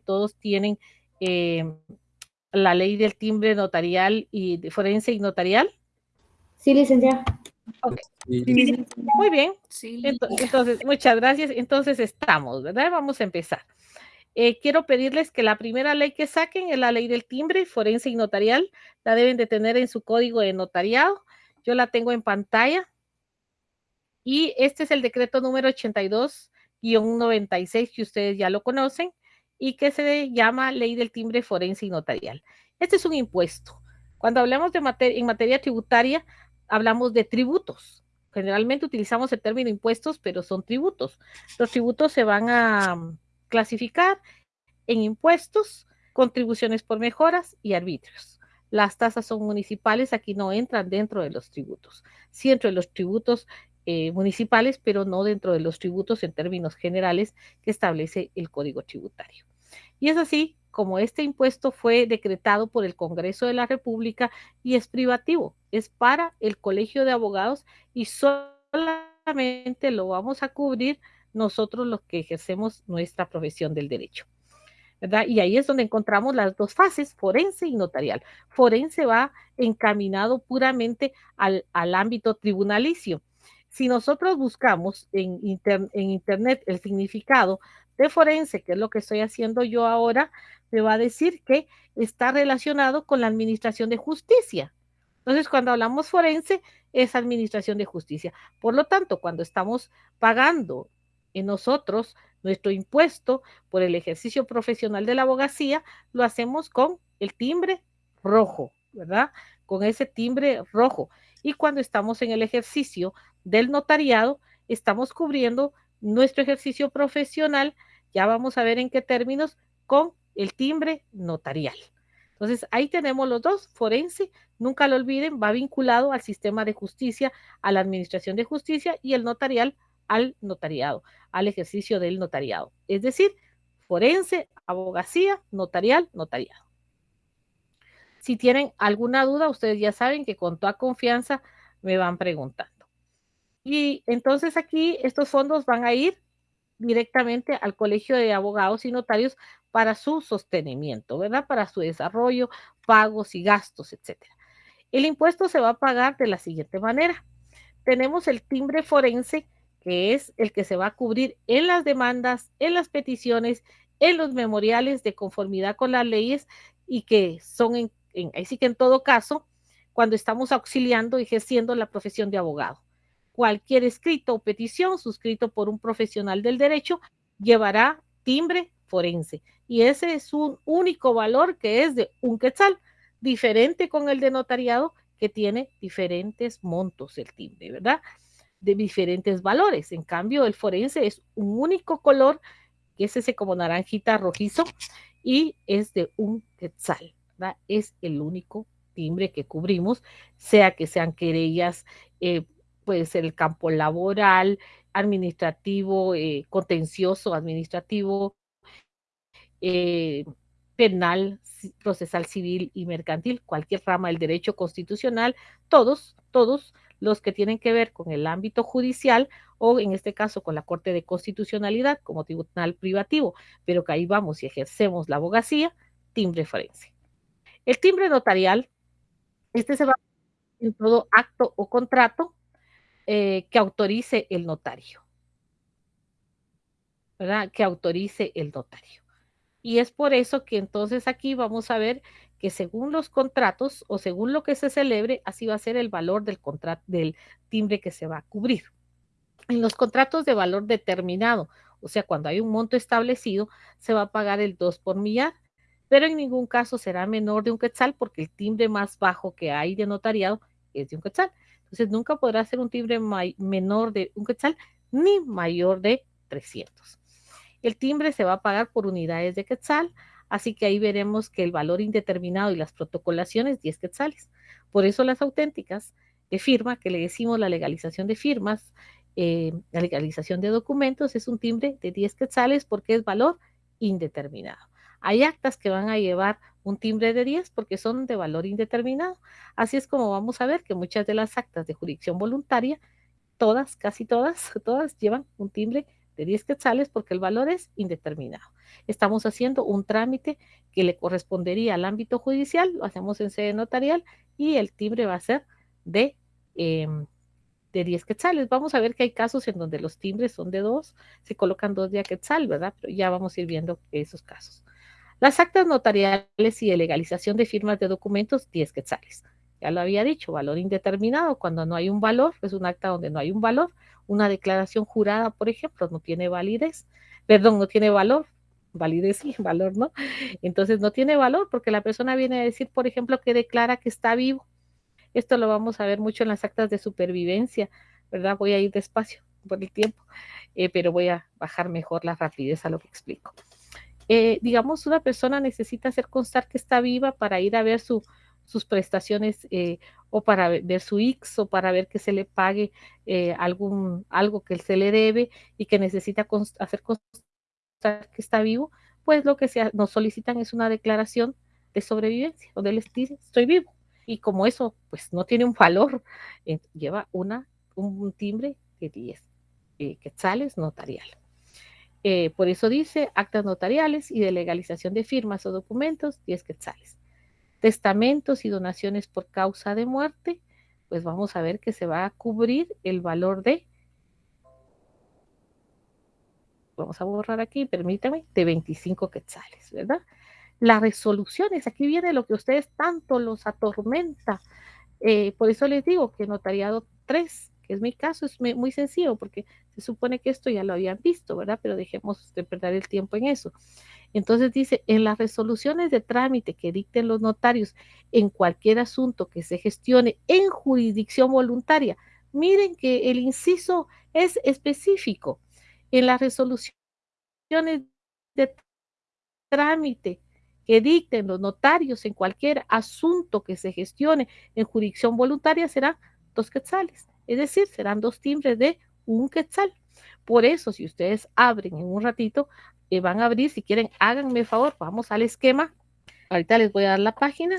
todos tienen eh, la ley del timbre notarial y de forense y notarial. Sí, licenciada. Muy bien. Entonces, muchas gracias. Entonces estamos, ¿verdad? Vamos a empezar. Eh, quiero pedirles que la primera ley que saquen es la ley del timbre forense y notarial. La deben de tener en su código de notariado. Yo la tengo en pantalla. Y este es el decreto número 82-96 que ustedes ya lo conocen y que se llama Ley del Timbre Forense y Notarial. Este es un impuesto. Cuando hablamos de materia, en materia tributaria, hablamos de tributos. Generalmente utilizamos el término impuestos, pero son tributos. Los tributos se van a mm, clasificar en impuestos, contribuciones por mejoras y arbitrios. Las tasas son municipales, aquí no entran dentro de los tributos. Sí dentro de los tributos eh, municipales, pero no dentro de los tributos en términos generales que establece el Código Tributario. Y es así como este impuesto fue decretado por el Congreso de la República y es privativo, es para el Colegio de Abogados y solamente lo vamos a cubrir nosotros los que ejercemos nuestra profesión del derecho. Y ahí es donde encontramos las dos fases, forense y notarial. Forense va encaminado puramente al, al ámbito tribunalicio si nosotros buscamos en, Internet el significado de forense, que es lo que estoy haciendo yo ahora, me va a decir que está relacionado con la administración de justicia. Entonces, cuando hablamos forense, es administración de justicia. Por lo tanto, cuando estamos pagando en nosotros nuestro impuesto por el ejercicio profesional de la abogacía, lo hacemos con el timbre rojo, ¿verdad? Con ese timbre rojo. Y cuando estamos en el ejercicio del notariado, estamos cubriendo nuestro ejercicio profesional, ya vamos a ver en qué términos, con el timbre notarial. Entonces, ahí tenemos los dos, forense, nunca lo olviden, va vinculado al sistema de justicia, a la administración de justicia y el notarial al notariado, al ejercicio del notariado. Es decir, forense, abogacía, notarial, notariado. Si tienen alguna duda, ustedes ya saben que con toda confianza me van preguntando. Y entonces aquí estos fondos van a ir directamente al Colegio de Abogados y Notarios para su sostenimiento, ¿verdad? Para su desarrollo, pagos y gastos, etcétera. El impuesto se va a pagar de la siguiente manera. Tenemos el timbre forense, que es el que se va a cubrir en las demandas, en las peticiones, en los memoriales de conformidad con las leyes y que son, en, así que en todo caso, cuando estamos auxiliando y ejerciendo la profesión de abogado cualquier escrito o petición suscrito por un profesional del derecho llevará timbre forense. Y ese es un único valor que es de un quetzal, diferente con el de notariado que tiene diferentes montos el timbre, ¿verdad? De diferentes valores. En cambio, el forense es un único color, que es ese como naranjita rojizo, y es de un quetzal, Es el único timbre que cubrimos, sea que sean querellas eh, puede ser el campo laboral, administrativo, eh, contencioso, administrativo, eh, penal, procesal civil y mercantil, cualquier rama del derecho constitucional, todos, todos los que tienen que ver con el ámbito judicial o en este caso con la Corte de Constitucionalidad como tribunal privativo, pero que ahí vamos y ejercemos la abogacía, timbre forense. El timbre notarial, este se va en todo acto o contrato eh, que autorice el notario. ¿Verdad? Que autorice el notario. Y es por eso que entonces aquí vamos a ver que según los contratos o según lo que se celebre, así va a ser el valor del contrato del timbre que se va a cubrir. En los contratos de valor determinado, o sea, cuando hay un monto establecido, se va a pagar el 2 por millar, pero en ningún caso será menor de un quetzal porque el timbre más bajo que hay de notariado es de un quetzal. Entonces nunca podrá ser un timbre menor de un quetzal ni mayor de 300. El timbre se va a pagar por unidades de quetzal, así que ahí veremos que el valor indeterminado y las protocolaciones 10 quetzales. Por eso las auténticas de firma, que le decimos la legalización de firmas, eh, la legalización de documentos, es un timbre de 10 quetzales porque es valor indeterminado. Hay actas que van a llevar un timbre de 10 porque son de valor indeterminado. Así es como vamos a ver que muchas de las actas de jurisdicción voluntaria, todas, casi todas, todas llevan un timbre de 10 quetzales porque el valor es indeterminado. Estamos haciendo un trámite que le correspondería al ámbito judicial, lo hacemos en sede notarial y el timbre va a ser de, eh, de 10 quetzales. Vamos a ver que hay casos en donde los timbres son de 2, se colocan 2 de quetzal, ¿verdad? Pero ya vamos a ir viendo esos casos. Las actas notariales y de legalización de firmas de documentos, 10 quetzales. Ya lo había dicho, valor indeterminado. Cuando no hay un valor, es un acta donde no hay un valor. Una declaración jurada, por ejemplo, no tiene validez. Perdón, no tiene valor. Validez sí, valor no. Entonces no tiene valor porque la persona viene a decir, por ejemplo, que declara que está vivo. Esto lo vamos a ver mucho en las actas de supervivencia, ¿verdad? Voy a ir despacio por el tiempo, eh, pero voy a bajar mejor la rapidez a lo que explico. Eh, digamos, una persona necesita hacer constar que está viva para ir a ver su, sus prestaciones eh, o para ver su X o para ver que se le pague eh, algún, algo que se le debe y que necesita hacer constar que está vivo, pues lo que se, nos solicitan es una declaración de sobrevivencia, donde les dice estoy vivo. Y como eso pues no tiene un valor, eh, lleva una, un, timbre de 10 eh, quetzales notarial. Eh, por eso dice actas notariales y de legalización de firmas o documentos, 10 quetzales testamentos y donaciones por causa de muerte, pues vamos a ver que se va a cubrir el valor de, vamos a borrar aquí, permítame, de 25 quetzales, ¿verdad? Las resoluciones, aquí viene lo que ustedes tanto los atormenta. Eh, por eso les digo que notariado 3, que es mi caso, es muy sencillo, porque se supone que esto ya lo habían visto, ¿verdad? Pero dejemos de perder el tiempo en eso. Entonces dice, en las resoluciones de trámite que dicten los notarios en cualquier asunto que se gestione en jurisdicción voluntaria, miren que el inciso es específico. En las resoluciones de trámite que dicten los notarios en cualquier asunto que se gestione en jurisdicción voluntaria serán dos quetzales, es decir, serán dos timbres de un quetzal. Por eso, si ustedes abren en un ratito, eh, van a abrir, si quieren, háganme favor, vamos al esquema. Ahorita les voy a dar la página.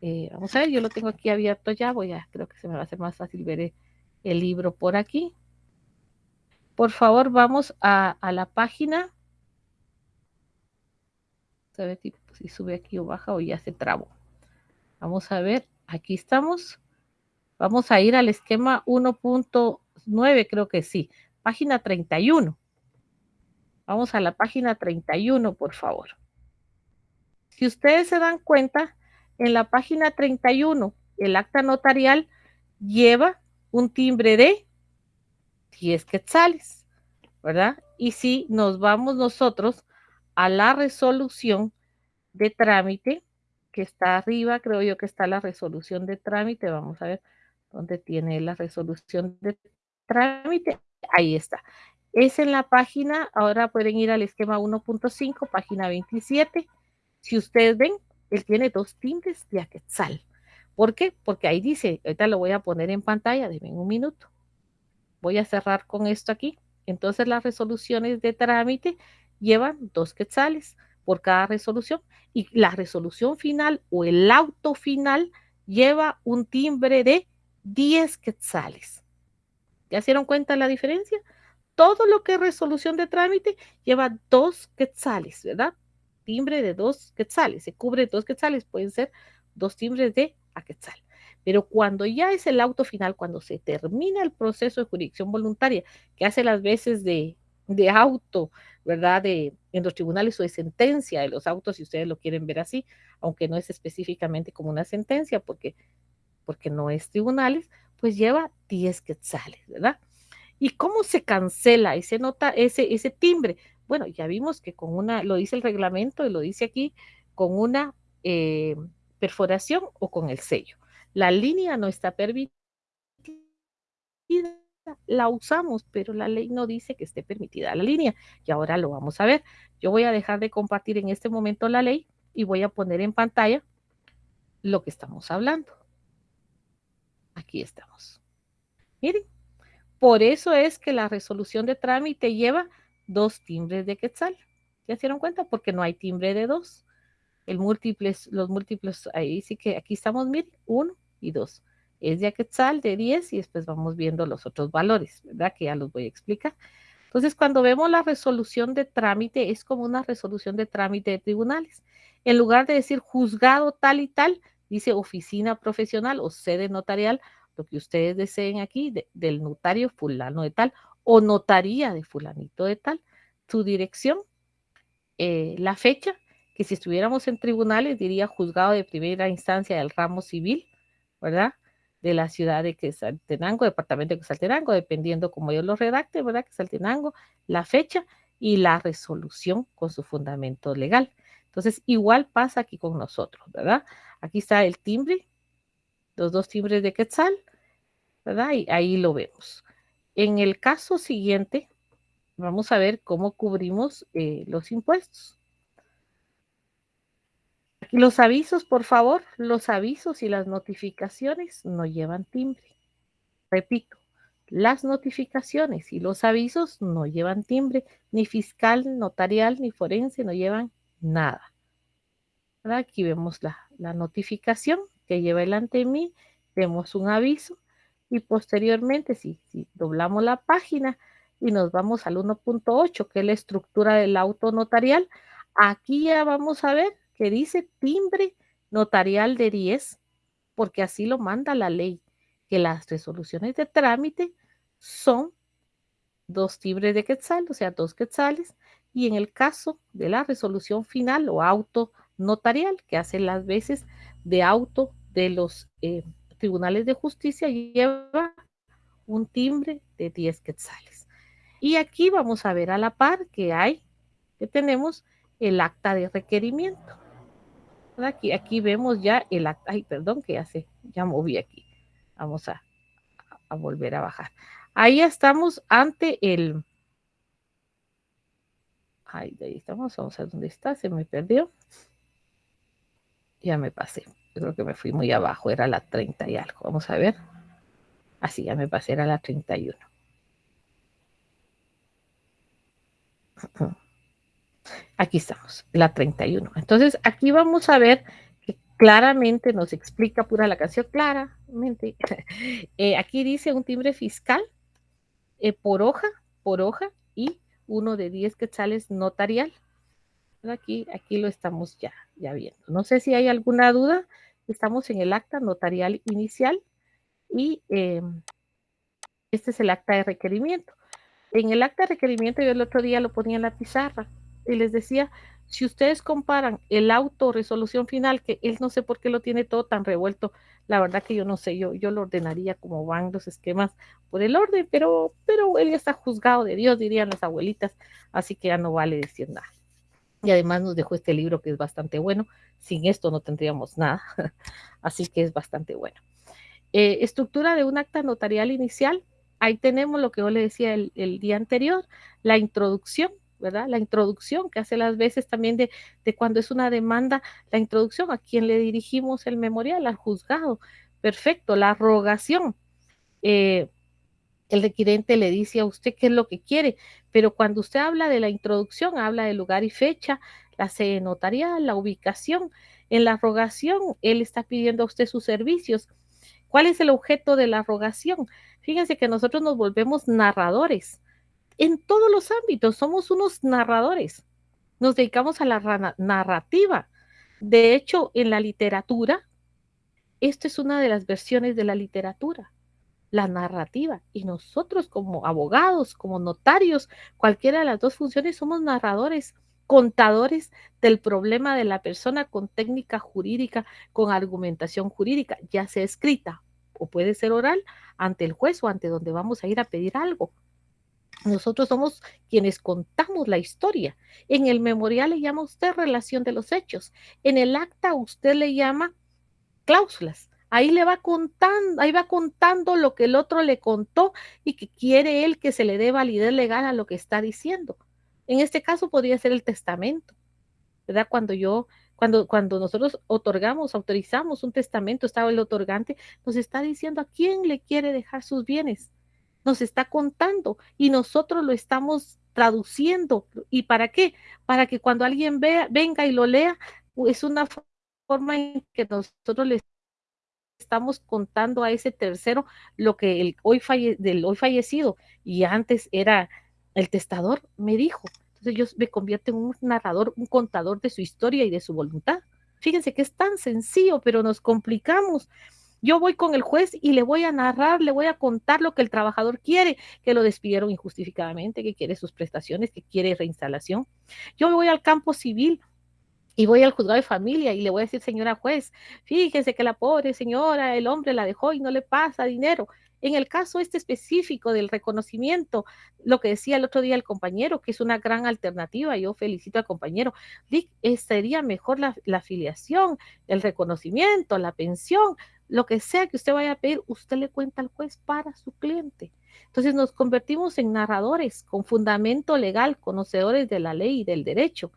Eh, vamos a ver, yo lo tengo aquí abierto ya, voy a, creo que se me va a hacer más fácil ver el, libro por aquí. Por favor, vamos a, la página. A ver si sube aquí o baja o ya se trabó. Vamos a ver, aquí estamos. Vamos a ir al esquema 1.9, creo que sí. Página 31. Vamos a la página 31, por favor. Si ustedes se dan cuenta, en la página 31, el acta notarial lleva un timbre de 10 quetzales, ¿verdad? Y si nos vamos nosotros a la resolución de trámite, que está arriba, creo yo que está la resolución de trámite, vamos a ver dónde tiene la resolución de trámite, ahí está. Es en la página, ahora pueden ir al esquema 1.5, página 27. Si ustedes ven, él tiene dos timbres de Aquetzal. ¿Por qué? Porque ahí dice, ahorita lo voy a poner en pantalla, denme un minuto. Voy a cerrar con esto aquí. Entonces las resoluciones de trámite llevan dos quetzales por cada resolución y la resolución final o el auto final lleva un timbre de 10 quetzales. ¿Ya se cuenta la diferencia? todo lo que es resolución de trámite lleva dos quetzales, ¿verdad? Timbre de dos quetzales, se cubre dos quetzales, pueden ser dos timbres de a quetzal. Pero cuando ya es el auto final, cuando se termina el proceso de jurisdicción voluntaria, que hace las veces de, de auto, ¿verdad? De, en los tribunales o de sentencia de los autos, si ustedes lo quieren ver así, aunque no es específicamente como una sentencia, porque, porque no es tribunales, pues lleva 10 quetzales, ¿verdad? ¿Y cómo se cancela ese, nota, ese, ese timbre? Bueno, ya vimos que con una, lo dice el reglamento y lo dice aquí, con una eh, perforación o con el sello. La línea no está permitida, la usamos, pero la ley no dice que esté permitida la línea. Y ahora lo vamos a ver. Yo voy a dejar de compartir en este momento la ley y voy a poner en pantalla lo que estamos hablando. Aquí estamos. Miren, por eso es que la resolución de trámite lleva dos timbres de quetzal. ¿Ya se dieron cuenta? Porque no hay timbre de dos. El múltiples, los múltiples, ahí sí que aquí estamos, miren, uno y dos. Es de quetzal de 10 y después vamos viendo los otros valores, ¿verdad? Que ya los voy a explicar. Entonces, cuando vemos la resolución de trámite, es como una resolución de trámite de tribunales. En lugar de decir juzgado tal y tal, dice oficina profesional o sede notarial, lo que ustedes deseen aquí, de, del notario fulano de tal o notaría de fulanito de tal, su dirección, eh, la fecha, que si estuviéramos en tribunales diría juzgado de primera instancia del ramo civil, ¿verdad? De la ciudad de Quetzaltenango, departamento de Quetzaltenango, dependiendo como yo lo redacte, ¿verdad? Quetzaltenango, la fecha y la resolución con su fundamento legal. Entonces, igual pasa aquí con nosotros, ¿verdad? Aquí está el timbre, los dos timbres de Quetzal, ¿verdad? Y ahí lo vemos. En el caso siguiente, vamos a ver cómo cubrimos eh, los impuestos. Los avisos, por favor, los avisos y las notificaciones no llevan timbre. Repito, las notificaciones y los avisos no llevan timbre, ni fiscal, notarial, ni forense, no llevan nada. Aquí vemos la, la notificación que lleva delante de mí, vemos un aviso y posteriormente, si, si doblamos la página y nos vamos al 1.8, que es la estructura del auto notarial, aquí ya vamos a ver que dice timbre notarial de 10, porque así lo manda la ley, que las resoluciones de trámite son dos timbres de quetzal, o sea, dos quetzales, y en el caso de la resolución final o auto notarial, que hace las veces de auto de los eh, tribunales de justicia lleva un timbre de 10 quetzales. Y aquí vamos a ver a la par que hay, que tenemos el acta de requerimiento. Aquí, aquí vemos ya el acta, ay, perdón, que ya se, ya moví aquí. Vamos a, a volver a bajar. Ahí estamos ante el, ay, ahí estamos, vamos a ver dónde está, se me perdió. Ya me pasé creo que me fui muy abajo, era la 30 y algo. Vamos a ver. Así ya me pasé, era la 31. Aquí estamos, la 31. Entonces, aquí vamos a ver que claramente nos explica pura la canción, claramente. Eh, aquí dice un timbre fiscal eh, por hoja, por hoja y uno de 10 quetzales notarial. Aquí, aquí lo estamos ya, ya viendo. No sé si hay alguna duda. Estamos en el acta notarial inicial y eh, este es el acta de requerimiento. En el acta de requerimiento yo el otro día lo ponía en la pizarra y les decía, si ustedes comparan el auto resolución final, que él no sé por qué lo tiene todo tan revuelto, la verdad que yo no sé, yo, yo lo ordenaría como van los esquemas por el orden, pero, pero él ya está juzgado de Dios, dirían las abuelitas, así que ya no vale decir nada. Y además nos dejó este libro que es bastante bueno. Sin esto no tendríamos nada. Así que es bastante bueno. Eh, estructura de un acta notarial inicial. Ahí tenemos lo que yo le decía el, día anterior, la introducción, ¿verdad? La introducción que hace las veces también de, de cuando es una demanda, la introducción a quien le dirigimos el memorial, al juzgado. Perfecto, la rogación. Eh, el requirente le dice a usted qué es lo que quiere, pero cuando usted habla de la introducción, habla de lugar y fecha, la sede notarial, la ubicación. En la rogación, él está pidiendo a usted sus servicios. ¿Cuál es el objeto de la rogación? Fíjense que nosotros nos volvemos narradores. En todos los ámbitos somos unos narradores. Nos dedicamos a la narrativa. De hecho, en la literatura, esta es una de las versiones de la literatura la narrativa. Y nosotros como abogados, como notarios, cualquiera de las dos funciones, somos narradores, contadores del problema de la persona con técnica jurídica, con argumentación jurídica, ya sea escrita o puede ser oral ante el juez o ante donde vamos a ir a pedir algo. Nosotros somos quienes contamos la historia. En el memorial le llama usted relación de los hechos. En el acta usted le llama cláusulas. Ahí le va contando, ahí va contando lo que el otro le contó y que quiere él que se le dé validez legal a lo que está diciendo. En este caso podría ser el testamento, ¿verdad? Cuando yo, cuando, cuando nosotros otorgamos, autorizamos un testamento, estaba el otorgante, nos está diciendo a quién le quiere dejar sus bienes. Nos está contando y nosotros lo estamos traduciendo. ¿Y para qué? Para que cuando alguien vea, venga y lo lea, es una forma en que nosotros le estamos contando a ese tercero lo que el hoy falle, del hoy fallecido y antes era el testador me dijo. Entonces yo me convierto en un narrador, un contador de su historia y de su voluntad. Fíjense que es tan sencillo, pero nos complicamos. Yo voy con el juez y le voy a narrar, le voy a contar lo que el trabajador quiere, que lo despidieron injustificadamente, que quiere sus prestaciones, que quiere reinstalación. Yo voy al campo civil y voy al juzgado de familia y le voy a decir, señora juez, fíjese que la pobre señora, el hombre la dejó y no le pasa dinero. En el caso este específico del reconocimiento, lo que decía el otro día el compañero, que es una gran alternativa, yo felicito al compañero, sería mejor la, la afiliación, el reconocimiento, la pensión, lo que sea que usted vaya a pedir, usted le cuenta al juez para su cliente. Entonces nos convertimos en narradores con fundamento legal, conocedores de la ley y del derecho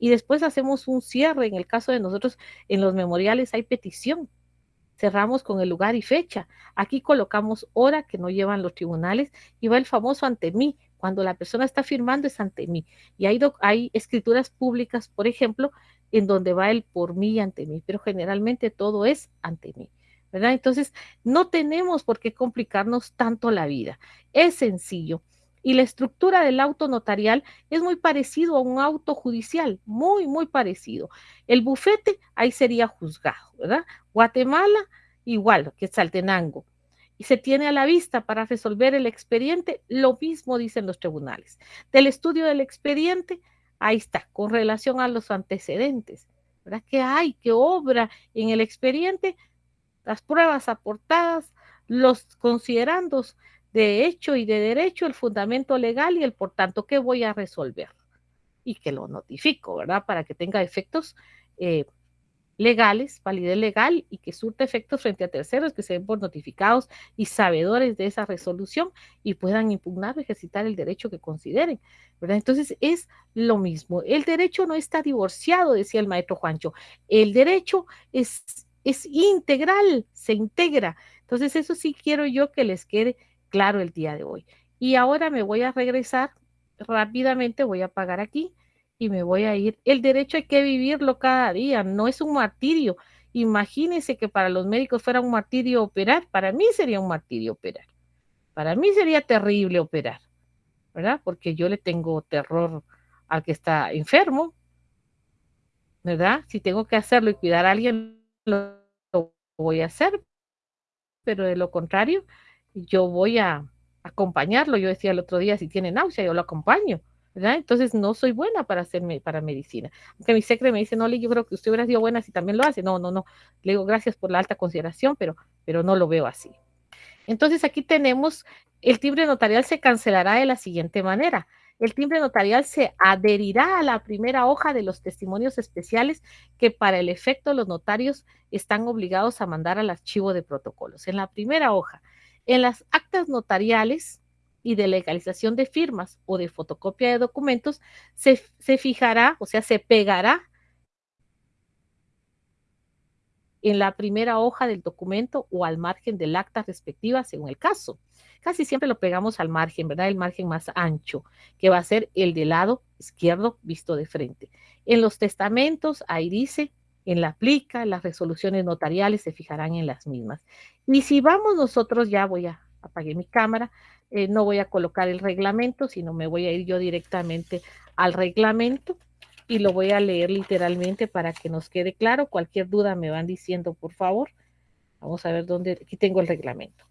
y después hacemos un cierre. En el caso de nosotros, en los memoriales hay petición. Cerramos con el lugar y fecha. Aquí colocamos hora que no llevan los tribunales y va el famoso ante mí. Cuando la persona está firmando es ante mí. Y hay, hay escrituras públicas, por ejemplo, en donde va el por mí y ante mí, pero generalmente todo es ante mí. ¿verdad? Entonces, no tenemos por qué complicarnos tanto la vida. Es sencillo y la estructura del auto notarial es muy parecido a un auto judicial, muy, muy parecido. El bufete ahí sería juzgado, ¿verdad? Guatemala igual que Saltenango. Y se tiene a la vista para resolver el expediente, lo mismo dicen los tribunales. Del estudio del expediente, ahí está, con relación a los antecedentes, ¿verdad? ¿Qué hay? ¿Qué obra en el expediente? Las pruebas aportadas, los considerandos, de hecho y de derecho, el fundamento legal y el por tanto que voy a resolver. Y que lo notifico, ¿verdad? Para que tenga efectos eh, legales, validez legal y que surta efectos frente a terceros que se den por notificados y sabedores de esa resolución y puedan impugnar o ejercitar el derecho que consideren, ¿verdad? Entonces es lo mismo. El derecho no está divorciado, decía el maestro Juancho. El derecho es, es integral, se integra. Entonces eso sí quiero yo que les quede claro el día de hoy. Y ahora me voy a regresar rápidamente, voy a pagar aquí y me voy a ir. El derecho hay que vivirlo cada día, no es un martirio. Imagínense que para los médicos fuera un martirio operar, para mí sería un martirio operar. Para mí sería terrible operar, ¿verdad? Porque yo le tengo terror al que está enfermo, ¿verdad? Si tengo que hacerlo y cuidar a alguien, lo voy a hacer, pero de lo contrario, yo voy a acompañarlo. Yo decía el otro día, si tiene náusea, yo lo acompaño. ¿verdad? Entonces no soy buena para hacerme para medicina. Aunque mi secre me dice, no, yo creo que usted hubiera sido buena si también lo hace. No, no, no. Le digo gracias por la alta consideración, pero, pero no lo veo así. Entonces aquí tenemos, el timbre notarial se cancelará de la siguiente manera. El timbre notarial se adherirá a la primera hoja de los testimonios especiales que para el efecto los notarios están obligados a mandar al archivo de protocolos. En la primera hoja en las actas notariales y de legalización de firmas o de fotocopia de documentos, se, fijará, o sea, se pegará en la primera hoja del documento o al margen del acta respectiva, según el caso. Casi siempre lo pegamos al margen, ¿verdad? El margen más ancho, que va a ser el del lado izquierdo visto de frente. En los testamentos, ahí dice en la plica, las resoluciones notariales se fijarán en las mismas. Y si vamos nosotros, ya voy a apagar mi cámara, eh, no voy a colocar el reglamento, sino me voy a ir yo directamente al reglamento y lo voy a leer literalmente para que nos quede claro. Cualquier duda me van diciendo, por favor. Vamos a ver dónde, aquí tengo el reglamento.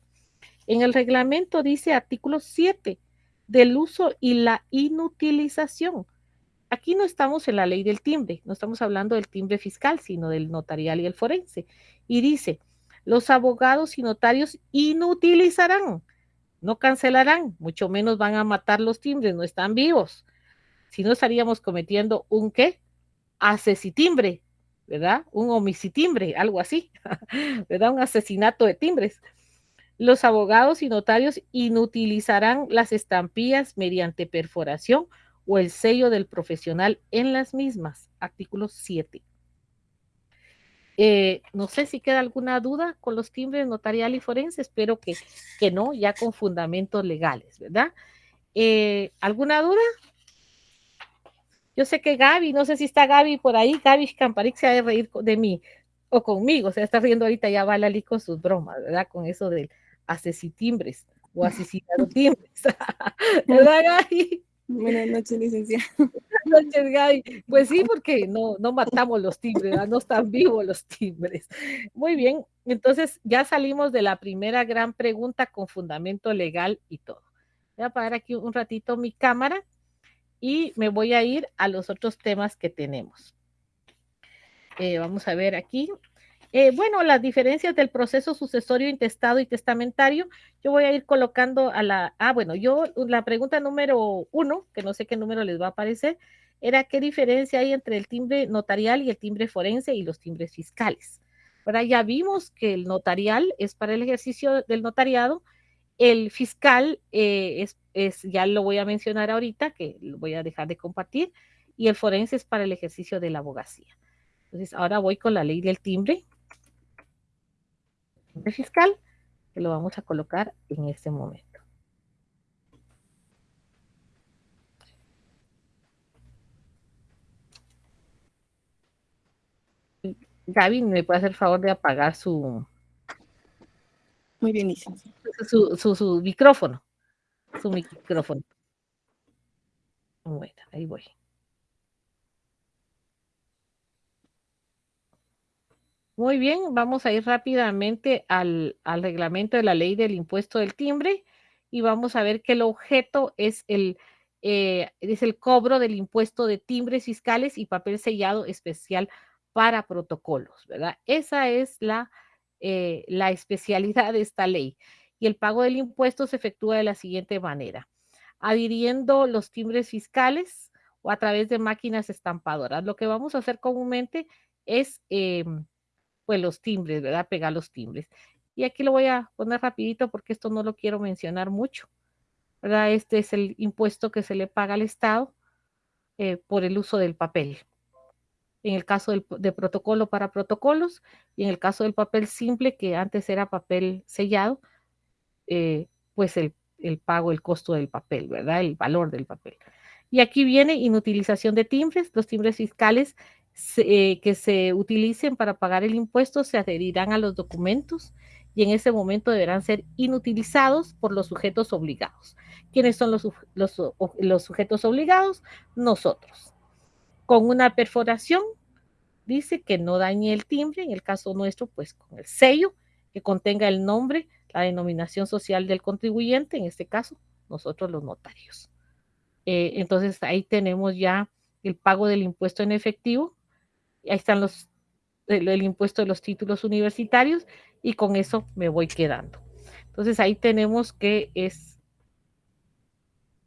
En el reglamento dice artículo 7 del uso y la inutilización Aquí no estamos en la ley del timbre, no estamos hablando del timbre fiscal, sino del notarial y el forense. Y dice, los abogados y notarios inutilizarán, no cancelarán, mucho menos van a matar los timbres, no están vivos. Si no estaríamos cometiendo un qué? Asesitimbre, ¿verdad? Un homicitimbre, algo así, ¿verdad? Un asesinato de timbres. Los abogados y notarios inutilizarán las estampillas mediante perforación o el sello del profesional en las mismas, artículo 7. Eh, no sé si queda alguna duda con los timbres notarial y forense, espero que, que no, ya con fundamentos legales, ¿verdad? Eh, ¿Alguna duda? Yo sé que Gaby, no sé si está Gaby por ahí, Gaby Camparix se ha de reír de mí o conmigo, se está riendo ahorita ya va Lali con sus bromas, ¿verdad? Con eso del asesitimbres o asesinado timbres, ¿verdad Gaby? Buenas noches, licenciada. Buenas noches, Gaby. Pues sí, porque no, no matamos los timbres, no están vivos los timbres. Muy bien, entonces ya salimos de la primera gran pregunta con fundamento legal y todo. Voy a apagar aquí un ratito mi cámara y me voy a ir a los otros temas que tenemos. Eh, vamos a ver aquí. Eh, bueno, las diferencias del proceso sucesorio, intestado y testamentario, yo voy a ir colocando a la, ah, bueno, yo, la pregunta número uno, que no sé qué número les va a aparecer, era qué diferencia hay entre el timbre notarial y el timbre forense y los timbres fiscales. Ahora ya vimos que el notarial es para el ejercicio del notariado, el fiscal eh, es, es, ya lo voy a mencionar ahorita, que lo voy a dejar de compartir, y el forense es para el ejercicio de la abogacía. Entonces, ahora voy con la ley del timbre fiscal, que lo vamos a colocar en este momento. Gaby, ¿me puede hacer el favor de apagar su... Muy bien. Su, su, su micrófono. Su micrófono. Bueno, ahí voy. Muy bien, vamos a ir rápidamente al, reglamento de la ley del impuesto del timbre y vamos a ver que el objeto es el, eh, es el cobro del impuesto de timbres fiscales y papel sellado especial para protocolos, ¿verdad? Esa es la, eh, la especialidad de esta ley. Y el pago del impuesto se efectúa de la siguiente manera. Adhiriendo los timbres fiscales o a través de máquinas estampadoras. Lo que vamos a hacer comúnmente es... Eh, pues los timbres, ¿verdad? Pegar los timbres. Y aquí lo voy a poner rapidito porque esto no lo quiero mencionar mucho, ¿verdad? Este es el impuesto que se le paga al Estado eh, por el uso del papel. En el caso del, de protocolo para protocolos y en el caso del papel simple, que antes era papel sellado, eh, pues el, el pago, el costo del papel, ¿verdad? El valor del papel. Y aquí viene inutilización de timbres. Los timbres fiscales eh, que se utilicen para pagar el impuesto se adherirán a los documentos y en ese momento deberán ser inutilizados por los sujetos obligados. ¿Quiénes son los, los, sujetos obligados? Nosotros. Con una perforación, dice que no dañe el timbre, en el caso nuestro, pues con el sello que contenga el nombre, la denominación social del contribuyente, en este caso, nosotros los notarios. Eh, entonces ahí tenemos ya el pago del impuesto en efectivo ahí están los, el, impuesto de los títulos universitarios y con eso me voy quedando. Entonces ahí tenemos que es,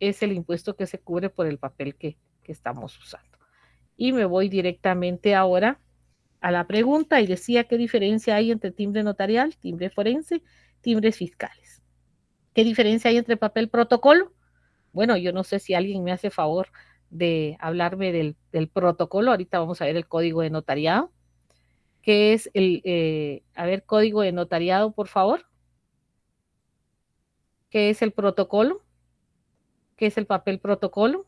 es el impuesto que se cubre por el papel que, que estamos usando. Y me voy directamente ahora a la pregunta y decía qué diferencia hay entre timbre notarial, timbre forense, timbres fiscales. ¿Qué diferencia hay entre papel protocolo? Bueno, yo no sé si alguien me hace favor de hablarme del, protocolo. Ahorita vamos a ver el código de notariado, que es el, eh, a ver, código de notariado, por favor. ¿Qué es el protocolo? ¿Qué es el papel protocolo?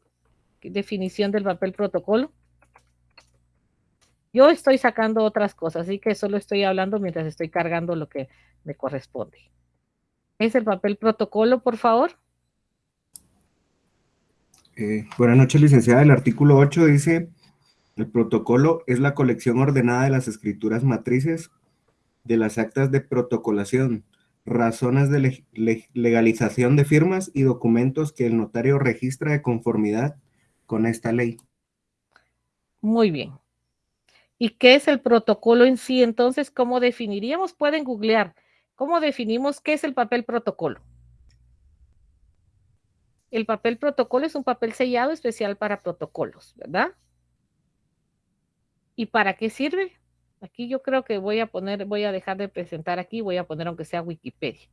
¿Qué definición del papel protocolo? Yo estoy sacando otras cosas, así que solo estoy hablando mientras estoy cargando lo que me corresponde. ¿Es el papel protocolo, por favor? Eh, buenas noches, licenciada. El artículo 8 dice, el protocolo es la colección ordenada de las escrituras matrices de las actas de protocolación, razones de le le legalización de firmas y documentos que el notario registra de conformidad con esta ley. Muy bien. ¿Y qué es el protocolo en sí? Entonces, ¿cómo definiríamos? Pueden googlear. ¿Cómo definimos qué es el papel protocolo? El papel protocolo es un papel sellado especial para protocolos, ¿verdad? ¿Y para qué sirve? Aquí yo creo que voy a poner, voy a dejar de presentar aquí, voy a poner aunque sea Wikipedia.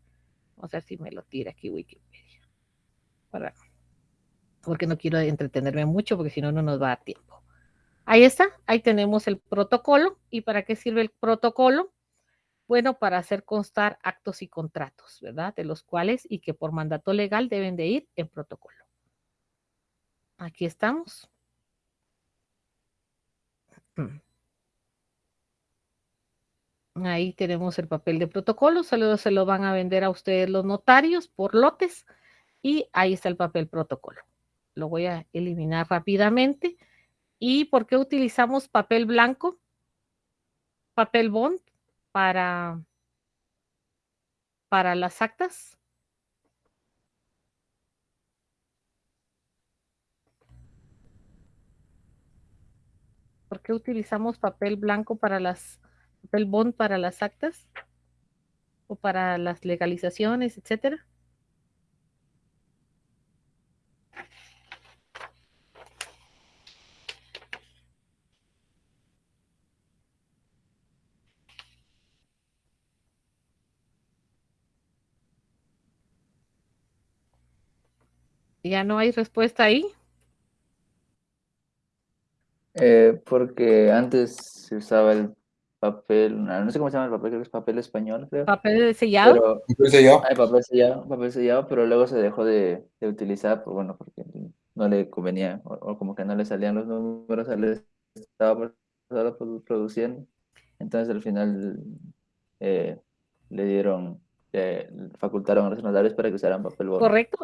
Vamos a ver si me lo tira aquí Wikipedia. Para, porque no quiero entretenerme mucho, porque si no, no nos va a tiempo. Ahí está, ahí tenemos el protocolo. ¿Y para qué sirve el protocolo? Bueno para hacer constar actos y contratos, ¿verdad? De los cuales y que por mandato legal deben de ir en protocolo. Aquí estamos. Ahí tenemos el papel de protocolo, solo se lo van a vender a ustedes los notarios por lotes y ahí está el papel protocolo. lo voy a eliminar rápidamente. ¿Y por qué utilizamos papel blanco? Papel bond para, para las actas. ¿Por qué utilizamos papel blanco para las, papel bond para las actas? O para las legalizaciones, etcétera. Ya no hay respuesta ahí. Eh, porque antes se usaba el papel, no sé cómo se llama el papel, creo que es papel español, creo. Papel sellado. Pero, ¿Papel sellado? hay papel sellado, papel sellado, pero luego se dejó de, de utilizar, pues bueno, porque no le convenía, o, o como que no le salían los números, al estaba produ- produ- produciendo. Entonces al final eh, le dieron, eh, facultaron a los notarios para que usaran papel bond. Correcto,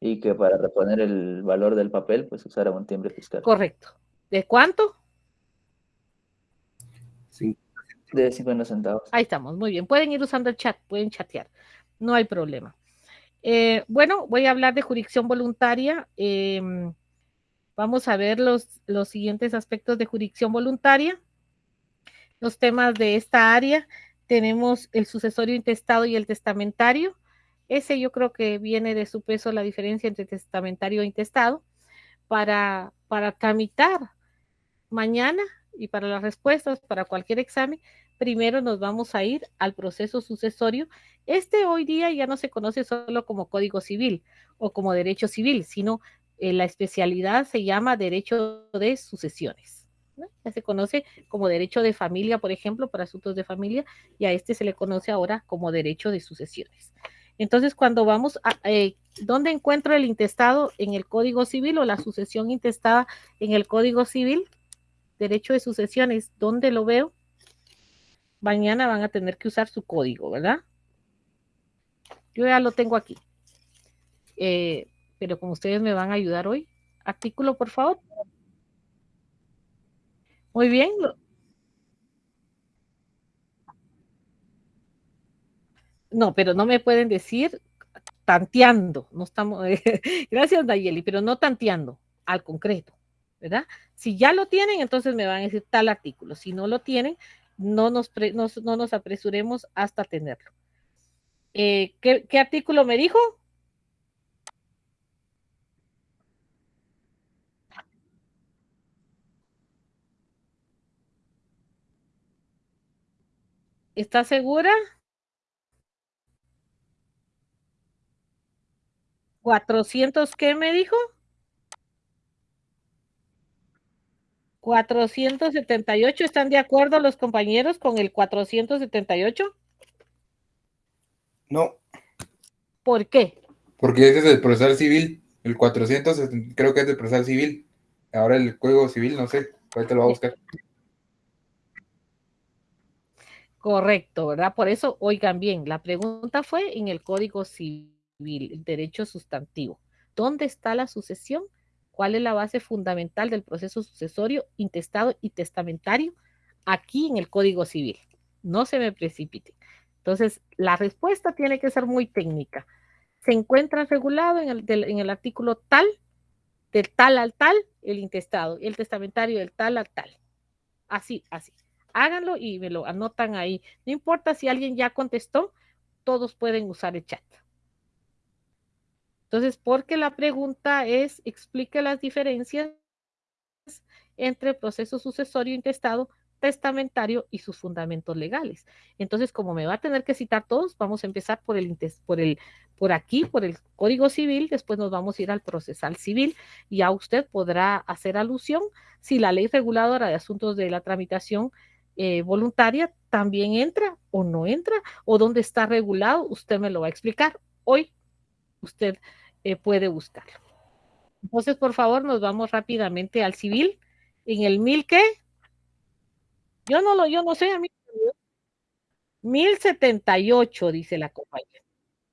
Y que para reponer el valor del papel, pues usaran un timbre fiscal. correcto. ¿De cuánto? Sí. De 50 centavos. Ahí estamos, muy bien. Pueden ir usando el chat, pueden chatear, no hay problema. Eh, bueno, voy a hablar de jurisdicción voluntaria. Eh, vamos a ver los, los siguientes aspectos de jurisdicción voluntaria. Los temas de esta área. Tenemos el sucesorio intestado y el testamentario. Ese yo creo que viene de su peso la diferencia entre testamentario e intestado para, para tramitar mañana y para las respuestas para cualquier examen, primero nos vamos a ir al proceso sucesorio. Este hoy día ya no se conoce solo como Código Civil o como Derecho Civil, sino eh, la especialidad se llama Derecho de Sucesiones. ¿no? Ya se conoce como Derecho de Familia, por ejemplo, para asuntos de familia, y a este se le conoce ahora como Derecho de Sucesiones. Entonces, cuando vamos a, eh, ¿dónde encuentro el intestado en el Código Civil o la sucesión intestada en el Código Civil? Derecho de sucesiones, ¿dónde lo veo? Mañana van a tener que usar su código, ¿verdad? Yo ya lo tengo aquí. Eh, pero como ustedes me van a ayudar hoy, artículo, por favor. Muy bien. No, pero no me pueden decir tanteando, no estamos, gracias Nayeli, pero no tanteando al concreto, ¿verdad? Si ya lo tienen, entonces me van a decir tal artículo. Si no lo tienen, no nos, no, no nos apresuremos hasta tenerlo. Eh, ¿qué, ¿Qué artículo me dijo? ¿Está segura? 400, ¿qué me dijo? 478, ¿están de acuerdo los compañeros con el 478? No, ¿Por qué? porque ese es el procesal civil. El 400 es- creo que es del procesal civil. Ahora el código civil, no sé. Ahorita lo voy a buscar. Correcto, ¿verdad? Por eso, oigan bien, la pregunta fue en el Código Civil, el derecho sustantivo. ¿Dónde está la sucesión? ¿Cuál es la base fundamental del proceso sucesorio, intestado y testamentario? Aquí en el Código Civil. No se me precipite. Entonces, la respuesta tiene que ser muy técnica. Se encuentra regulado en el, del, en el artículo tal, del tal al tal, el intestado, y el testamentario del tal al tal. Así, así. Háganlo y me lo anotan ahí. No importa si alguien ya contestó, todos pueden usar el chat. Entonces, porque la pregunta es, explique las diferencias entre proceso sucesorio intestado, testamentario y sus fundamentos legales. Entonces, como me va a tener que citar todos, vamos a empezar por el, por el, por aquí, por el Código Civil, después nos vamos a ir al procesal civil y ya usted podrá hacer alusión si la ley reguladora de asuntos de la tramitación eh, voluntaria también entra o no entra, o dónde está regulado, usted me lo va a explicar. Hoy usted eh, puede buscarlo. Entonces, por favor, nos vamos rápidamente al civil. En el mil qué? Yo no lo, yo no sé, a mí. 1078, dice la compañera.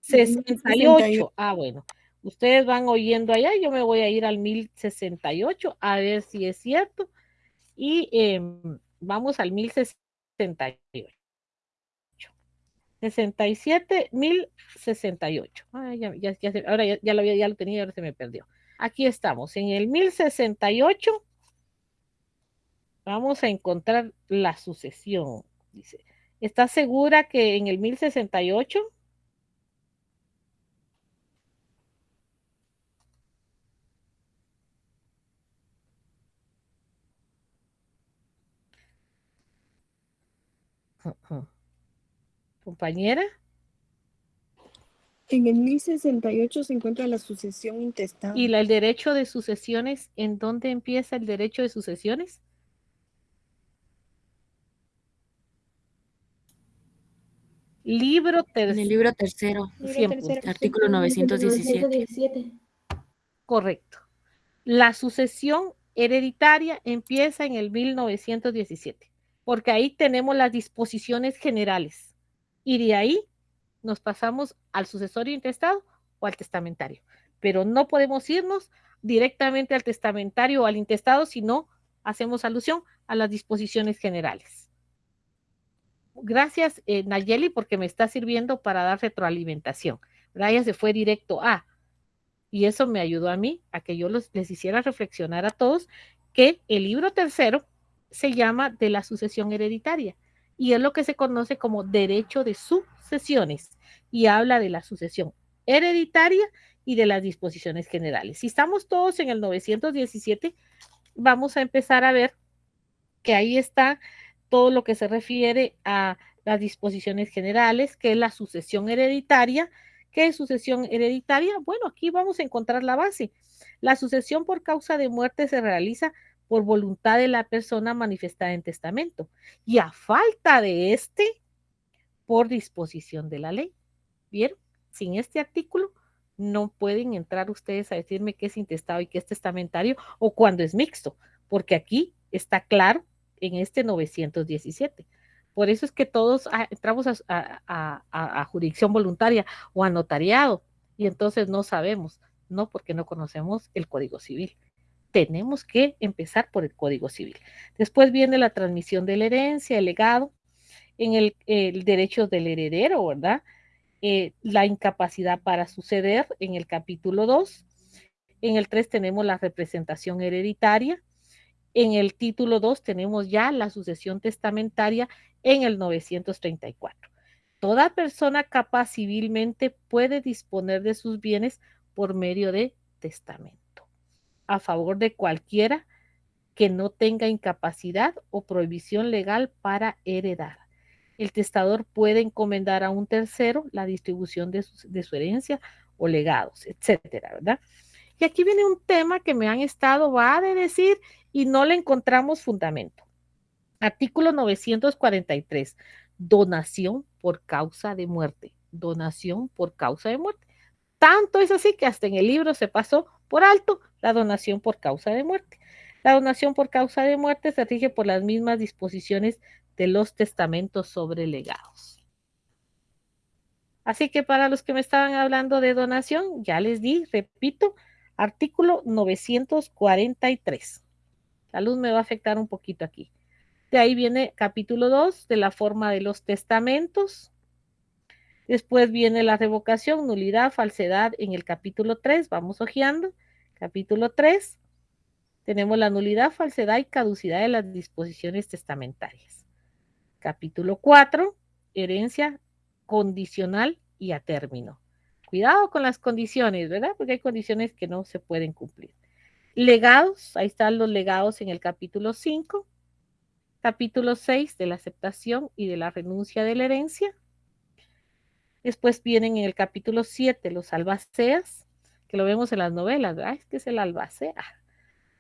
68. Ah, bueno. Ustedes van oyendo allá, yo me voy a ir al 1068 a ver si es cierto. Y eh, vamos al 1068. 67, 1068. Ah, ya, ya, ya, ahora ya, ya, lo, ya lo tenía, ahora se me perdió. Aquí estamos, en el 1068 vamos a encontrar la sucesión. Dice, ¿está segura que en el 1068? Compañera. En el 1068 se encuentra la sucesión intestada. ¿Y la, el derecho de sucesiones? ¿En dónde empieza el derecho de sucesiones? Libro tercero. En el libro tercero. Siempre. Artículo 917. Correcto. La sucesión hereditaria empieza en el 1917, porque ahí tenemos las disposiciones generales. Y de ahí nos pasamos al sucesorio intestado o al testamentario. Pero no podemos irnos directamente al testamentario o al intestado si no hacemos alusión a las disposiciones generales gracias eh, Nayeli porque me está sirviendo para dar retroalimentación. Ella se fue directo a, y eso me ayudó a mí a que yo los, les hiciera reflexionar a todos que el libro tercero se llama de la sucesión hereditaria y es lo que se conoce como derecho de sucesiones y habla de la sucesión hereditaria y de las disposiciones generales. Si estamos todos en el 917, vamos a empezar a ver que ahí está todo lo que se refiere a las disposiciones generales, que es la sucesión hereditaria. ¿Qué es sucesión hereditaria? Bueno, aquí vamos a encontrar la base. La sucesión por causa de muerte se realiza por voluntad de la persona manifestada en testamento y a falta de este, por disposición de la ley. Bien, sin este artículo no pueden entrar ustedes a decirme qué es intestado y qué es testamentario o cuando es mixto, porque aquí está claro en este 917. Por eso es que todos entramos a, jurisdicción voluntaria o a notariado y entonces no sabemos, no porque no conocemos el Código Civil. Tenemos que empezar por el Código Civil. Después viene la transmisión de la herencia, el legado, en el, derecho del heredero, ¿verdad? Eh, la incapacidad para suceder en el capítulo 2. En el 3 tenemos la representación hereditaria. En el título 2 tenemos ya la sucesión testamentaria en el 934. Toda persona capaz civilmente puede disponer de sus bienes por medio de testamento, a favor de cualquiera que no tenga incapacidad o prohibición legal para heredar. El testador puede encomendar a un tercero la distribución de su, de herencia o legados, etcétera, ¿verdad? Y aquí viene un tema que me han estado, va a decir, y no le encontramos fundamento. Artículo 943. Donación por causa de muerte. Donación por causa de muerte. Tanto es así que hasta en el libro se pasó por alto la donación por causa de muerte. La donación por causa de muerte se rige por las mismas disposiciones de los testamentos sobre legados. Así que para los que me estaban hablando de donación, ya les di, repito, artículo 943. La luz me va a afectar un poquito aquí. De ahí viene capítulo 2 de la forma de los testamentos. Después viene la revocación, nulidad, falsedad en el capítulo 3. Vamos hojeando. Capítulo 3. Tenemos la nulidad, falsedad y caducidad de las disposiciones testamentarias. Capítulo 4. Herencia condicional y a término. Cuidado con las condiciones, ¿verdad? Porque hay condiciones que no se pueden cumplir. Legados, ahí están los legados en el capítulo 5. Capítulo 6 de la aceptación y de la renuncia de la herencia. Después vienen en el capítulo 7 los albaceas, que lo vemos en las novelas, ¿verdad? Es que es el albacea.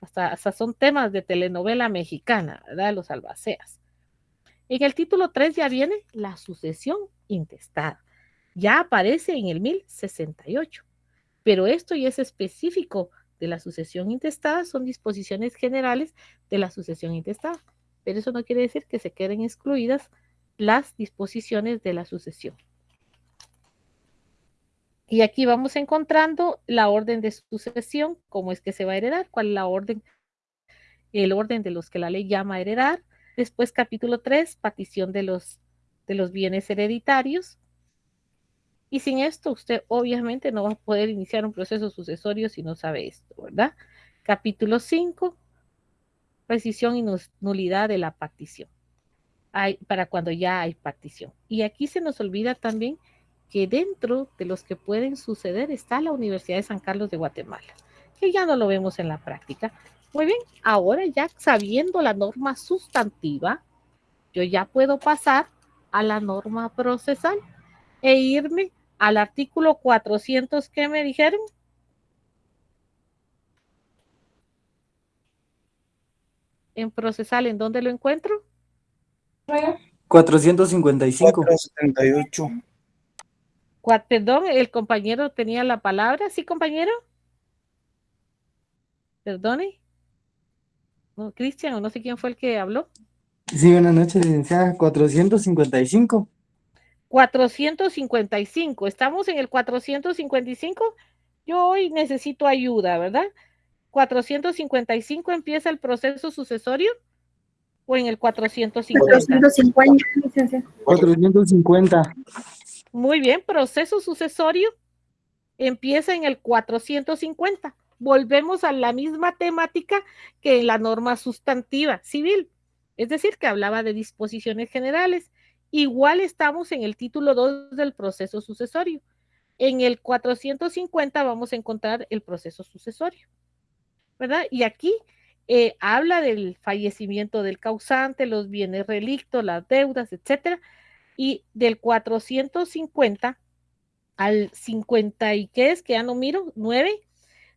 Hasta, son temas de telenovela mexicana, ¿verdad? Los albaceas. En el título 3 ya viene la sucesión intestada. Ya aparece en el 1068. Pero esto ya es específico de la sucesión intestada son disposiciones generales de la sucesión intestada, pero eso no quiere decir que se queden excluidas las disposiciones de la sucesión. Y aquí vamos encontrando la orden de sucesión, cómo es que se va a heredar, cuál es la orden, el orden de los que la ley llama heredar. Después, capítulo 3, partición de los, de los bienes hereditarios. Y sin esto, usted obviamente no va a poder iniciar un proceso sucesorio si no sabe esto, ¿verdad? Capítulo 5, precisión y nulidad de la partición. Para cuando ya hay partición. Y aquí se nos olvida también que dentro de los que pueden suceder está la Universidad de San Carlos de Guatemala, que ya no lo vemos en la práctica. Muy bien, ahora ya sabiendo la norma sustantiva, yo ya puedo pasar a la norma procesal e irme al artículo 400 que me dijeron. En procesal, ¿en dónde lo encuentro? 455. 478. Perdón, el compañero tenía la palabra, ¿sí, compañero? Perdone. No, Cristian, o no sé quién fue el que habló. Sí, buenas noches, licenciada. 455. 455. Estamos en el 455. Yo hoy necesito ayuda, ¿verdad? 455 empieza el proceso sucesorio o en el 450. 450, licenciada. 450. Muy bien, proceso sucesorio empieza en el 450. Volvemos a la misma temática que en la norma sustantiva civil, es decir, que hablaba de disposiciones generales. Igual estamos en el título 2 del proceso sucesorio. En el 450 vamos a encontrar el proceso sucesorio, ¿verdad? Y aquí eh, habla del fallecimiento del causante, los bienes relictos, las deudas, etcétera, y del 450 al 50 y qué es, que ya no miro, 9,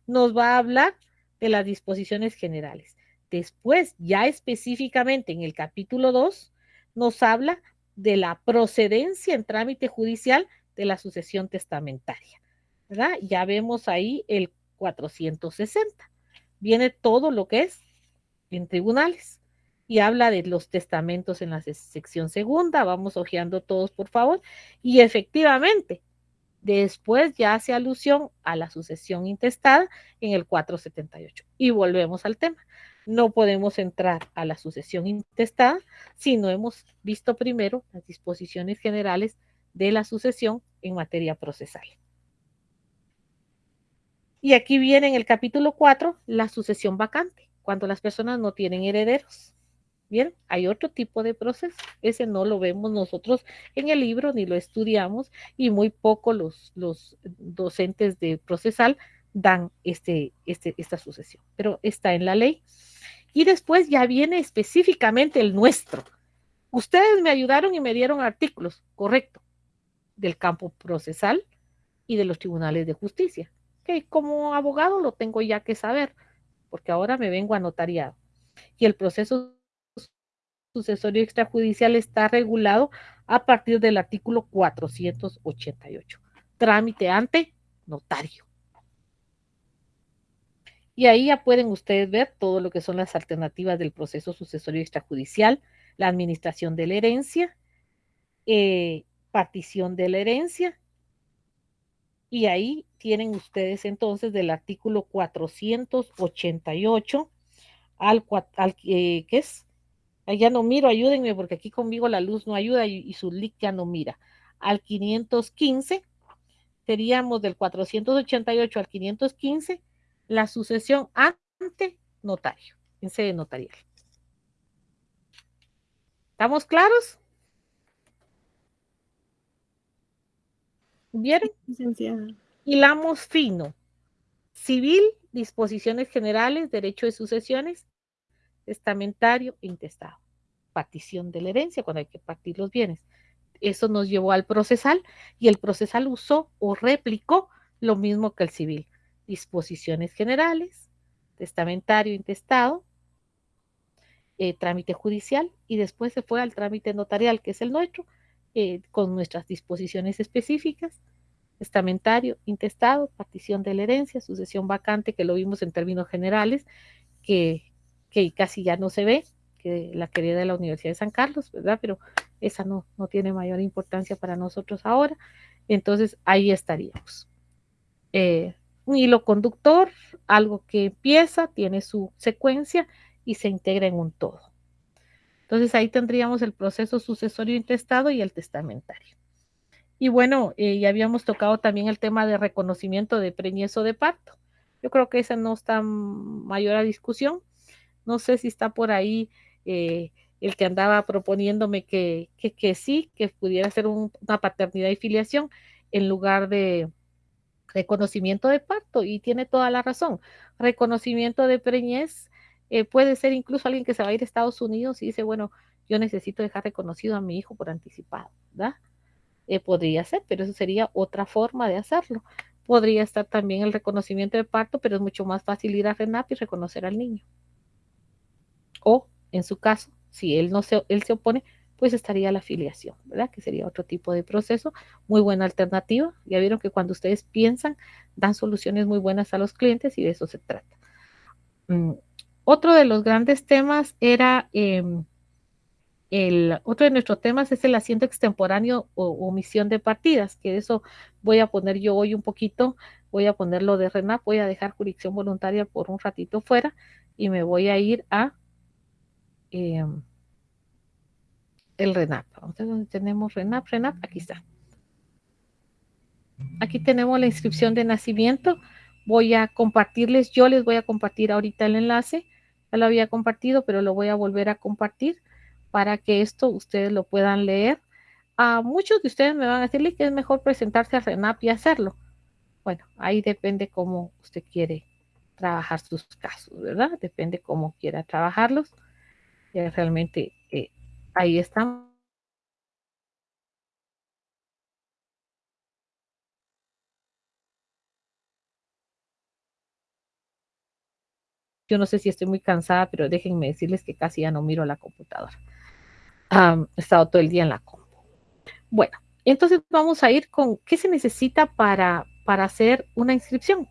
nos va a hablar de las disposiciones generales. Después, ya específicamente en el capítulo 2, nos habla de la procedencia en trámite judicial de la sucesión testamentaria. ¿verdad? Ya vemos ahí el 460. Viene todo lo que es en tribunales y habla de los testamentos en la sección segunda. Vamos hojeando todos, por favor. Y efectivamente, después ya hace alusión a la sucesión intestada en el 478. Y volvemos al tema. No podemos entrar a la sucesión intestada si no hemos visto primero las disposiciones generales de la sucesión en materia procesal. Y aquí viene en el capítulo 4 la sucesión vacante, cuando las personas no tienen herederos. Bien, hay otro tipo de proceso. Ese no lo vemos nosotros en el libro ni lo estudiamos y muy poco los, los docentes de procesal dan este, este, esta sucesión, pero está en la ley. Y después ya viene específicamente el nuestro. Ustedes me ayudaron y me dieron artículos, correcto, del campo procesal y de los tribunales de justicia, que como abogado lo tengo ya que saber, porque ahora me vengo a notariado. Y el proceso sucesorio extrajudicial está regulado a partir del artículo 488. Trámite ante notario. Y ahí ya pueden ustedes ver todo lo que son las alternativas del proceso sucesorio extrajudicial, la administración de la herencia, eh, partición de la herencia. Y ahí tienen ustedes entonces del artículo 488 al, al eh, ¿qué es? Ya no miro, ayúdenme porque aquí conmigo la luz no ayuda y, su link ya no mira. Al 515, seríamos del 488 al 515, la sucesión ante notario, en sede notarial. ¿Estamos claros? ¿Vieron? Hilamos fino. Civil, disposiciones generales, derecho de sucesiones, testamentario e intestado. Partición de la herencia cuando hay que partir los bienes. Eso nos llevó al procesal y el procesal usó o replicó lo mismo que el civil. Disposiciones generales, testamentario, intestado, eh, trámite judicial y después se fue al trámite notarial, que es el nuestro, eh, con nuestras disposiciones específicas, testamentario, intestado, partición de la herencia, sucesión vacante, que lo vimos en términos generales, que que casi ya no se ve, que la querida de la Universidad de San Carlos, ¿verdad? Pero esa no, no tiene mayor importancia para nosotros ahora. Entonces, ahí estaríamos. eh, un hilo conductor, algo que empieza, tiene su secuencia y se integra en un todo. Entonces ahí tendríamos el proceso sucesorio intestado y el testamentario. Y bueno, eh, ya habíamos tocado también el tema de reconocimiento de preñez o de parto. Yo creo que esa no está mayor a discusión. No sé si está por ahí eh, el que andaba proponiéndome que, que, sí, que pudiera ser una paternidad y filiación en lugar de reconocimiento de parto. Y tiene toda la razón. Reconocimiento de preñez eh, puede ser incluso alguien que se va a ir a Estados Unidos y dice, bueno, yo necesito dejar reconocido a mi hijo por anticipado, ¿verdad? Eh, podría ser, pero eso sería otra forma de hacerlo. Podría estar también el reconocimiento de parto, pero es mucho más fácil ir a RENAP y reconocer al niño. O, en su caso, si él no se, él se opone, pues estaría la afiliación, ¿verdad? Que sería otro tipo de proceso. Muy buena alternativa. Ya vieron que cuando ustedes piensan, dan soluciones muy buenas a los clientes y de eso se trata. Mm, otro de los grandes temas era em, el otro de nuestros temas es el asiento extemporáneo o omisión de partidas, que eso voy a poner yo hoy un poquito, voy a ponerlo de RENAP, voy a dejar jurisdicción voluntaria por un ratito fuera y me voy a ir a em, el RENAP. Vamos dónde tenemos RENAP, RENAP, aquí está. Aquí tenemos la inscripción de nacimiento. Voy a compartirles, yo les voy a compartir ahorita el enlace. Ya lo había compartido, pero lo voy a volver a compartir para que esto ustedes lo puedan leer. A muchos de ustedes me van a decirle que es mejor presentarse a RENAP y hacerlo. Bueno, ahí depende cómo usted quiere trabajar sus casos, ¿verdad? Depende cómo quiera trabajarlos. Y realmente eh, ahí están. Yo no sé si estoy muy cansada, pero déjenme decirles que casi ya no miro la computadora he estado todo el día en la compu. Bueno, entonces vamos a ir con qué se necesita para, para hacer una inscripción.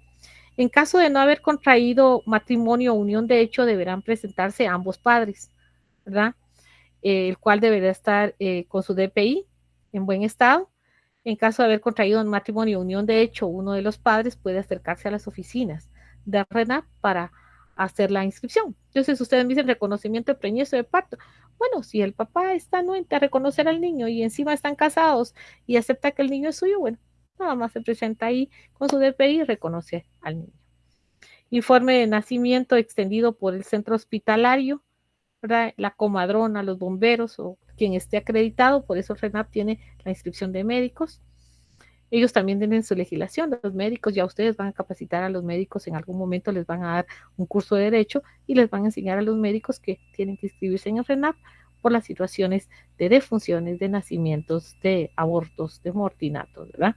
En caso de no haber contraído matrimonio o unión de hecho, deberán presentarse ambos padres, ¿verdad? el cual deberá estar eh, con su DPI en buen estado. En caso de haber contraído un matrimonio o unión de hecho, uno de los padres puede acercarse a las oficinas de RENAP para hacer la inscripción. Entonces, ustedes dicen reconocimiento de preñez de parto. Bueno, si el papá está anuente a reconocer al niño y encima están casados y acepta que el niño es suyo, bueno, nada más se presenta ahí con su DPI y reconoce al niño. Informe de nacimiento extendido por el centro hospitalario, la comadrona, los bomberos o quien esté acreditado, por eso RENAP tiene la inscripción de médicos. Ellos también tienen su legislación, los médicos, ya ustedes van a capacitar a los médicos, en algún momento les van a dar un curso de derecho y les van a enseñar a los médicos que tienen que inscribirse en el RENAP por las situaciones de defunciones, de nacimientos, de abortos, de mortinatos, ¿verdad?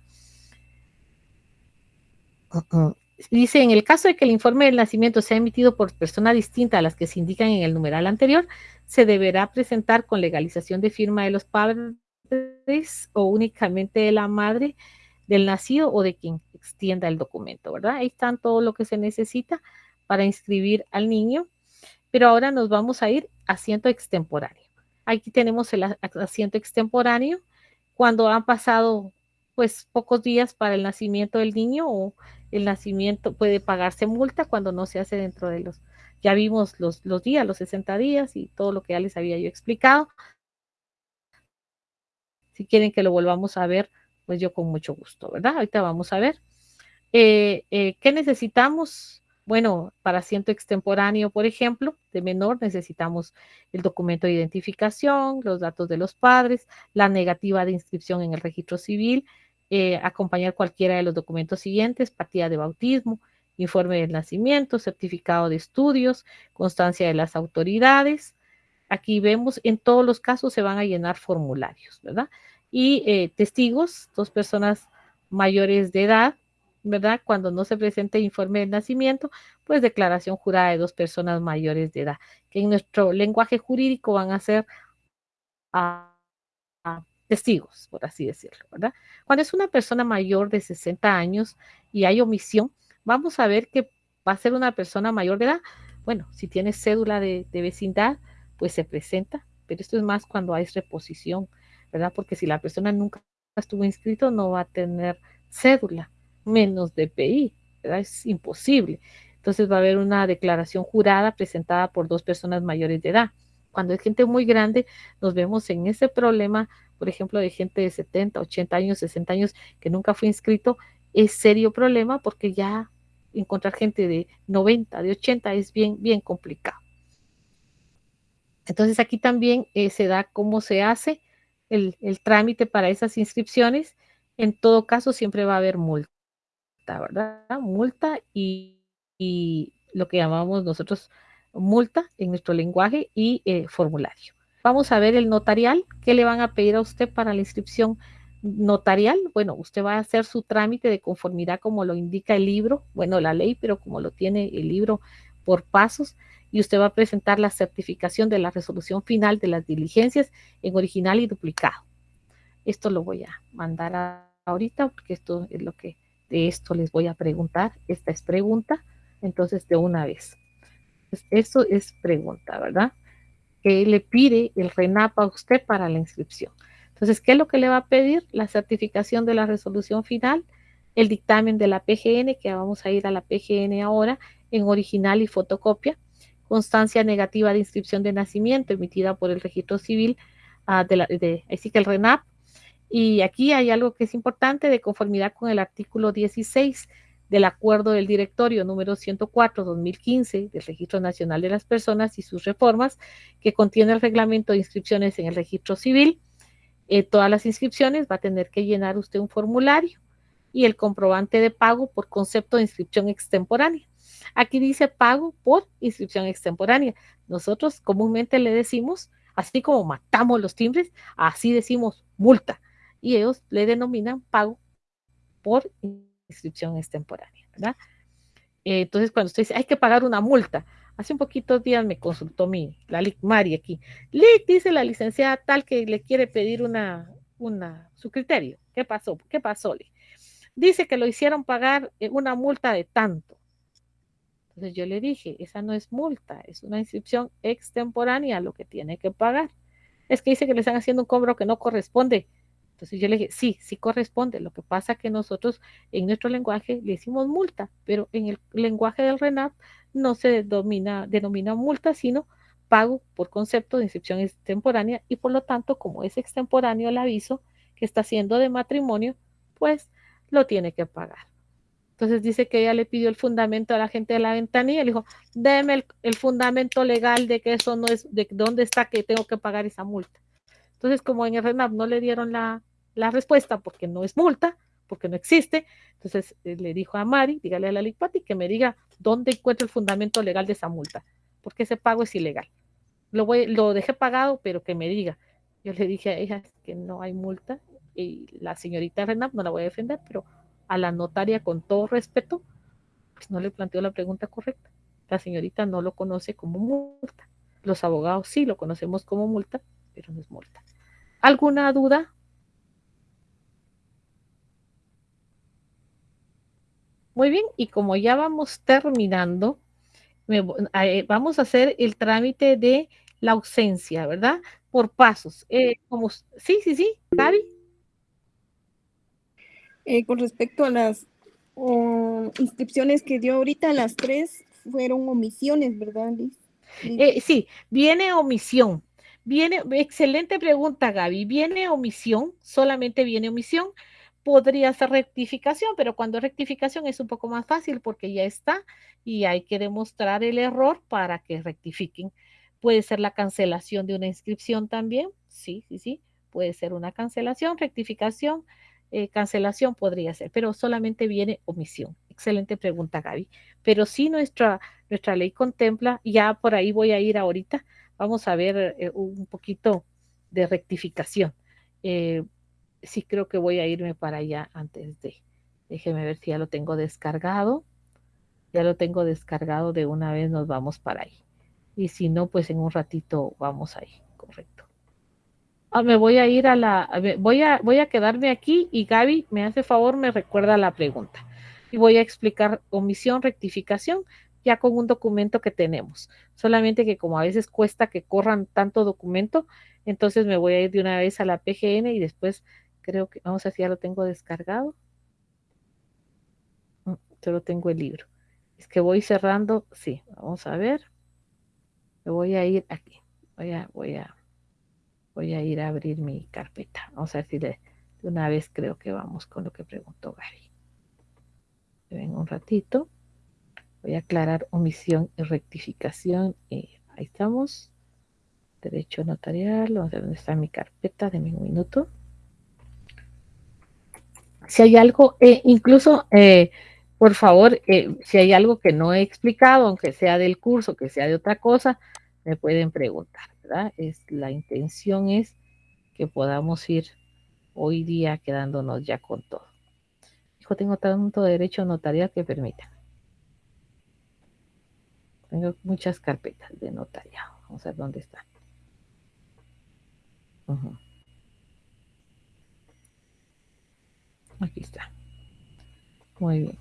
Dice, en el caso de que el informe del nacimiento sea emitido por persona distinta a las que se indican en el numeral anterior, se deberá presentar con legalización de firma de los padres o únicamente de la madre del nacido o de quien extienda el documento, ¿verdad? Ahí están todo lo que se necesita para inscribir al niño, pero ahora nos vamos a ir a asiento extemporáneo. Aquí tenemos el asiento extemporáneo cuando han pasado pues pocos días para el nacimiento del niño o el nacimiento puede pagarse multa cuando no se hace dentro de los, ya vimos los, los días, los 60 días y todo lo que ya les había yo explicado. Si quieren que lo volvamos a ver, pues yo con mucho gusto, ¿verdad? Ahorita vamos a ver. Eh, eh, ¿Qué necesitamos? Bueno, para asiento extemporáneo, por ejemplo, de menor, necesitamos el documento de identificación, los datos de los padres, la negativa de inscripción en el registro civil, eh, acompañar cualquiera de los documentos siguientes, partida de bautismo, informe del nacimiento, certificado de estudios, constancia de las autoridades. Aquí vemos, en todos los casos se van a llenar formularios, ¿verdad? y eh, testigos, dos personas mayores de edad, ¿verdad? Cuando no se presente informe de nacimiento, pues declaración jurada de dos personas mayores de edad, que en nuestro lenguaje jurídico van a ser testigos, por así decirlo, ¿verdad? Cuando es una persona mayor de 60 años y hay omisión, vamos a ver que va a ser una persona mayor de edad. Bueno, si tiene cédula de, vecindad, pues se presenta, pero esto es más cuando hay reposición ¿verdad? Porque si la persona nunca estuvo inscrito, no va a tener cédula, menos DPI, ¿verdad? Es imposible. Entonces va a haber una declaración jurada presentada por dos personas mayores de edad. Cuando es gente muy grande, nos vemos en ese problema, por ejemplo, de gente de 70, 80 años, 60 años que nunca fue inscrito, es serio problema porque ya encontrar gente de 90, de 80 es bien, bien complicado. Entonces aquí también eh, se da cómo se hace el, trámite para esas inscripciones. En todo caso, siempre va a haber multa, ¿verdad? Multa y, y lo que llamamos nosotros multa en nuestro lenguaje y eh, formulario. Vamos a ver el notarial. ¿Qué le van a pedir a usted para la inscripción notarial? Bueno, usted va a hacer su trámite de conformidad como lo indica el libro, bueno, la ley, pero como lo tiene el libro por pasos y usted va a presentar la certificación de la resolución final de las diligencias en original y duplicado. Esto lo voy a mandar a, ahorita porque esto es lo que de esto les voy a preguntar. Esta es pregunta, entonces de una vez. Pues eso es pregunta, ¿verdad? ¿Qué le pide el RENAP a usted para la inscripción? Entonces, ¿qué es lo que le va a pedir? La certificación de la resolución final, el dictamen de la PGN, que vamos a ir a la PGN ahora, en original y fotocopia, constancia negativa de inscripción de nacimiento emitida por el registro civil, uh, de, la, de que el RENAP. Y aquí hay algo que es importante de conformidad con el artículo 16 del acuerdo del directorio número 104-2015 del Registro Nacional de las Personas y sus reformas, que contiene el reglamento de inscripciones en el registro civil. Eh, todas las inscripciones va a tener que llenar usted un formulario y el comprobante de pago por concepto de inscripción extemporánea. Aquí dice pago por inscripción extemporánea. Nosotros comúnmente le decimos, así como matamos los timbres, así decimos multa. Y ellos le denominan pago por inscripción extemporánea, ¿verdad? Entonces, cuando usted dice, hay que pagar una multa, hace un poquito días me consultó mi, la LIC Mari aquí. LIC dice la licenciada tal que le quiere pedir una, una, su criterio. ¿Qué pasó? ¿Qué pasó, LIC? Dice que lo hicieron pagar eh, una multa de tanto. Entonces yo le dije, esa no es multa, es una inscripción extemporánea lo que tiene que pagar. Es que dice que le están haciendo un cobro que no corresponde. Entonces yo le dije, sí, sí corresponde. Lo que pasa que nosotros en nuestro lenguaje le hicimos multa, pero en el lenguaje del RENAP no se denomina, multa, sino pago por concepto de inscripción extemporánea y por lo tanto, como es extemporáneo el aviso que está haciendo de matrimonio, pues lo tiene que pagar. Entonces dice que ella le pidió el fundamento a la gente de la ventanilla, le dijo, déme el, el, fundamento legal de que eso no es, de dónde está que tengo que pagar esa multa. Entonces, como en el RENAP no le dieron la, la respuesta porque no es multa, porque no existe, entonces eh, le dijo a Mari, dígale a la Licpati que me diga dónde encuentra el fundamento legal de esa multa, porque ese pago es ilegal. Lo, voy, dejé pagado, pero que me diga. Yo le dije a ella que no hay multa y la señorita RENAP no la voy a defender, pero a la notaria con todo respeto, pues no le planteó la pregunta correcta. La señorita no lo conoce como multa. Los abogados sí lo conocemos como multa, pero no es multa. ¿Alguna duda? Muy bien, y como ya vamos terminando, me, eh, vamos a hacer el trámite de la ausencia, ¿verdad? Por pasos. Eh, como, sí, sí, sí, Gaby. Eh, con respecto a las uh, inscripciones que dio ahorita, las tres fueron omisiones, ¿verdad, Liz? Eh, sí, viene omisión. Viene, excelente pregunta, Gaby. Viene omisión, solamente viene omisión. Podría ser rectificación, pero cuando rectificación es un poco más fácil porque ya está y hay que demostrar el error para que rectifiquen. Puede ser la cancelación de una inscripción también. Sí, sí, sí. Puede ser una cancelación, rectificación, eh, cancelación podría ser, pero solamente viene omisión. Excelente pregunta, Gaby. Pero sí nuestra, nuestra ley contempla, ya por ahí voy a ir ahorita, vamos a ver eh, un poquito de rectificación. Eh, sí creo que voy a irme para allá antes de, déjeme ver si ya lo tengo descargado. Ya lo tengo descargado, de una vez nos vamos para ahí. Y si no, pues en un ratito vamos ahí, correcto. Ah, me voy a ir a la, voy a, voy a quedarme aquí y Gaby me hace favor, me recuerda la pregunta. Y voy a explicar omisión, rectificación, ya con un documento que tenemos. Solamente que como a veces cuesta que corran tanto documento, entonces me voy a ir de una vez a la PGN y después creo que, vamos a ver si ya lo tengo descargado. Solo tengo el libro. Es que voy cerrando. Sí, vamos a ver. Me voy a ir aquí. Voy a, voy a, voy a ir a abrir mi carpeta. Vamos a ver si de, una vez creo que vamos con lo que preguntó Gary. Ven un ratito. Voy a aclarar omisión y rectificación. Y ahí estamos. Derecho notarial. Vamos a ver dónde está mi carpeta. Deme un minuto. Si hay algo, eh, incluso, eh, por favor, eh, si hay algo que no he explicado, aunque sea del curso, que sea de otra cosa, me pueden preguntar, ¿verdad? Es, la intención es que podamos ir hoy día quedándonos ya con todo. Hijo, tengo tanto derecho notarial que permita. Tengo muchas carpetas de notariado. Vamos a ver dónde están. Aquí está. Muy bien.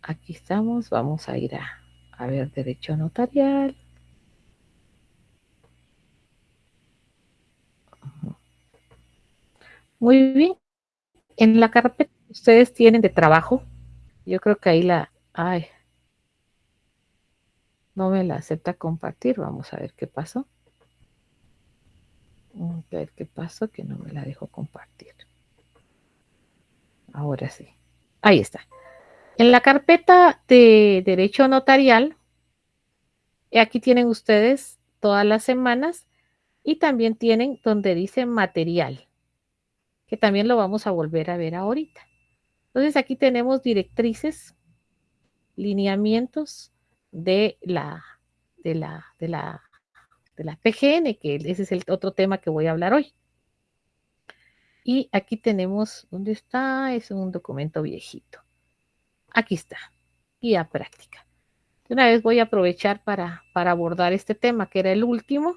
Aquí estamos. Vamos a ir a, a ver derecho notarial. Muy bien. En la carpeta ustedes tienen de trabajo. Yo creo que ahí la... Ay. No me la acepta compartir. Vamos a ver qué pasó. A ver qué pasó que no me la dejo compartir. Ahora sí. Ahí está. En la carpeta de derecho notarial, aquí tienen ustedes todas las semanas y también tienen donde dice material, que también lo vamos a volver a ver ahorita. Entonces aquí tenemos directrices, lineamientos de la, de la, de la, de la PGN, que ese es el otro tema que voy a hablar hoy. Y aquí tenemos, ¿dónde está? Es un documento viejito. Aquí está, guía práctica. una vez voy a aprovechar para, para abordar este tema, que era el último,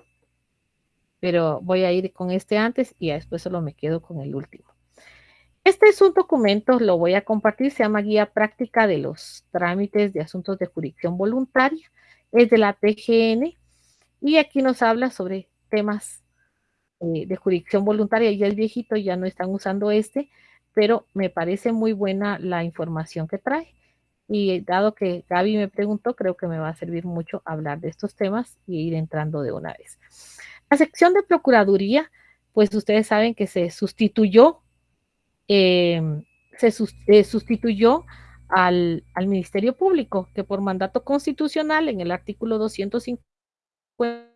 pero voy a ir con este antes y después solo me quedo con el último. Este es un documento, lo voy a compartir, se llama Guía Práctica de los Trámites de Asuntos de Jurisdicción Voluntaria, es de la PGN y aquí nos habla sobre temas eh, de jurisdicción voluntaria, ya el viejito, ya no están usando este, pero me parece muy buena la información que trae. Y dado que Gaby me preguntó, creo que me va a servir mucho hablar de estos temas y ir entrando de una vez. La sección de Procuraduría, pues ustedes saben que se sustituyó, em, se eh, sustituyó al, al, Ministerio Público, que por mandato constitucional en el artículo 250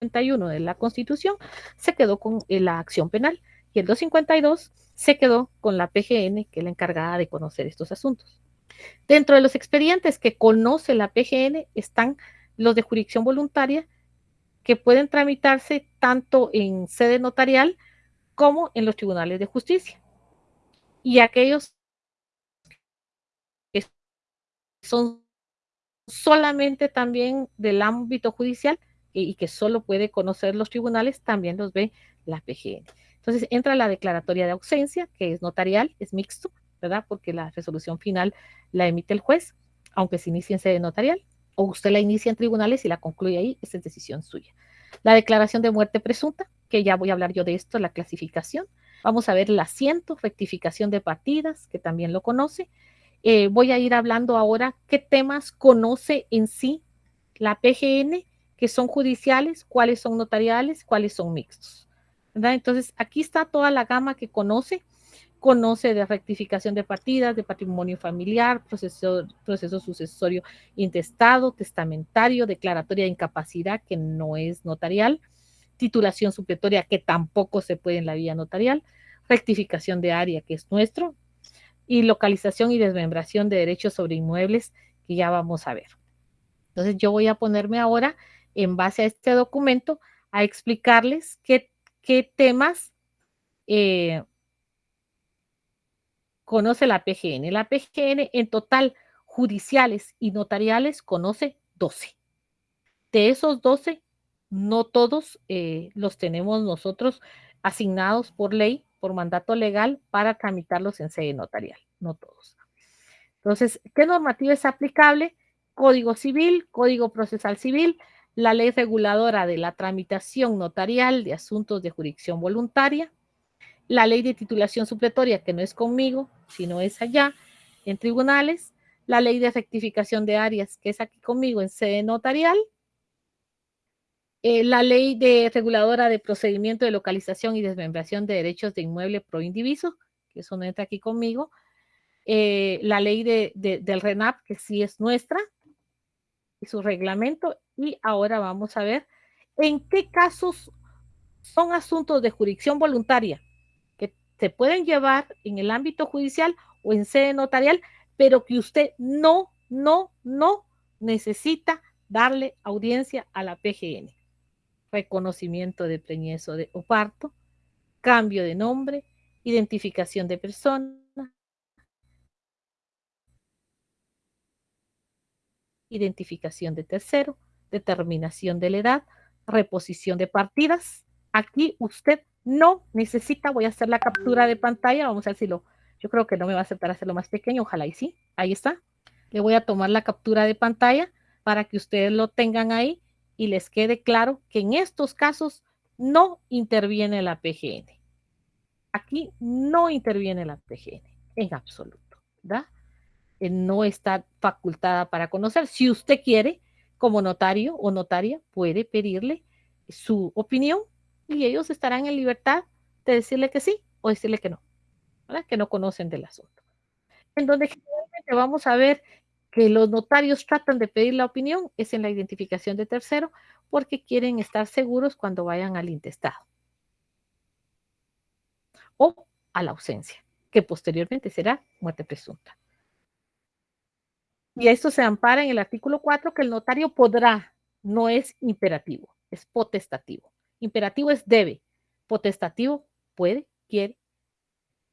de la Constitución se quedó con eh, la acción penal y el 252 se quedó con la PGN, que es la encargada de conocer estos asuntos. Dentro de los expedientes que conoce la PGN están los de jurisdicción voluntaria que pueden tramitarse tanto en sede notarial como en los tribunales de justicia. Y aquellos que son solamente también del ámbito judicial y que solo puede conocer los tribunales, también los ve la PGN. Entonces entra la declaratoria de ausencia, que es notarial, es mixto, ¿verdad? Porque la resolución final la emite el juez, aunque se inicie en sede notarial, o usted la inicia en tribunales y la concluye ahí, esa es decisión suya. La declaración de muerte presunta, que ya voy a hablar yo de esto, la clasificación. Vamos a ver el asiento, rectificación de partidas, que también lo conoce. Eh, voy a ir hablando ahora qué temas conoce en sí la PGN que son judiciales, cuáles son notariales, cuáles son mixtos. Entonces, aquí está toda la gama que conoce. Conoce de rectificación de partidas, de patrimonio familiar, proceso, proceso sucesorio intestado, testamentario, declaratoria de incapacidad, que no es notarial, titulación supletoria, que tampoco se puede en la vía notarial, rectificación de área, que es nuestro, y localización y desmembración de derechos sobre inmuebles, que ya vamos a ver. Entonces, yo voy a ponerme ahora en base a este documento a explicarles qué, temas eh, conoce la PGN. La PGN en total judiciales y notariales conoce 12. De esos 12, no todos eh, los tenemos nosotros asignados por ley, por mandato legal, para tramitarlos en sede notarial, no todos. Entonces, ¿qué normativa es aplicable? Código civil, Código procesal civil, la ley reguladora de la tramitación notarial de asuntos de jurisdicción voluntaria, la ley de titulación supletoria, que no es conmigo, sino es allá, en tribunales, la ley de rectificación de áreas, que es aquí conmigo en sede notarial, eh, la ley de reguladora de procedimiento de localización y desmembración de derechos de inmueble pro indiviso, que eso no entra aquí conmigo, eh, la ley de, del RENAP, que sí es nuestra, y su reglamento, y ahora vamos a ver en qué casos son asuntos de jurisdicción voluntaria que se pueden llevar en el ámbito judicial o en sede notarial, pero que usted no, no, no necesita darle audiencia a la PGN. Reconocimiento de preñez o, de, o parto, cambio de nombre, identificación de persona, identificación de tercero, determinación de la edad, reposición de partidas. Aquí usted no necesita, voy a hacer la captura de pantalla, vamos a ver si lo, yo creo que no me va a aceptar hacerlo más pequeño, ojalá y sí, ahí está. Le voy a tomar la captura de pantalla para que ustedes lo tengan ahí y les quede claro que en estos casos no interviene la PGN. Aquí no interviene la PGN en absoluto, ¿verdad? No está facultada para conocer. Si usted quiere, como notario o notaria, puede pedirle su opinión y ellos estarán en libertad de decirle que sí o decirle que no, que no conocen del asunto. En donde generalmente vamos a ver que los notarios tratan de pedir la opinión es en la identificación de tercero porque quieren estar seguros cuando vayan al intestado o a la ausencia, que posteriormente será muerte presunta. Y esto se ampara en el artículo 4 que el notario podrá, no es imperativo, es potestativo. Imperativo es debe, potestativo puede, quiere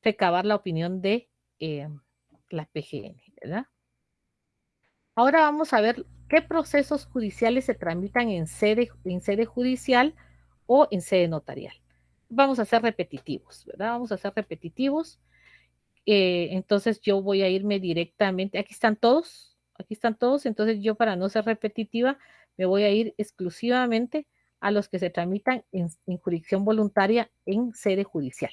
recabar la opinión de eh, la PGN, ¿verdad? Ahora vamos a ver qué procesos judiciales se tramitan en sede, en sede judicial o en sede notarial. Vamos a ser repetitivos, ¿verdad? Vamos a ser repetitivos. Eh, entonces yo voy a irme directamente, aquí están todos, aquí están todos, entonces yo para no ser repetitiva me voy a ir exclusivamente a los que se tramitan en, jurisdicción voluntaria en sede judicial.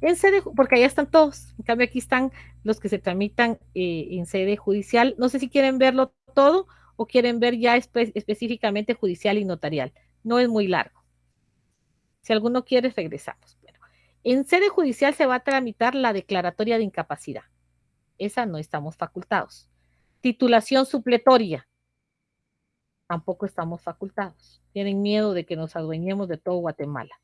En sede, porque allá están todos, en cambio aquí están los que se tramitan eh, en sede judicial. No sé si quieren verlo todo o quieren ver ya específicamente judicial y notarial. No es muy largo. Si alguno quiere, regresamos. Bueno, en sede judicial se va a tramitar la declaratoria de incapacidad. Esa no estamos facultados. Titulación supletoria. Tampoco estamos facultados. Tienen miedo de que nos adueñemos de todo Guatemala.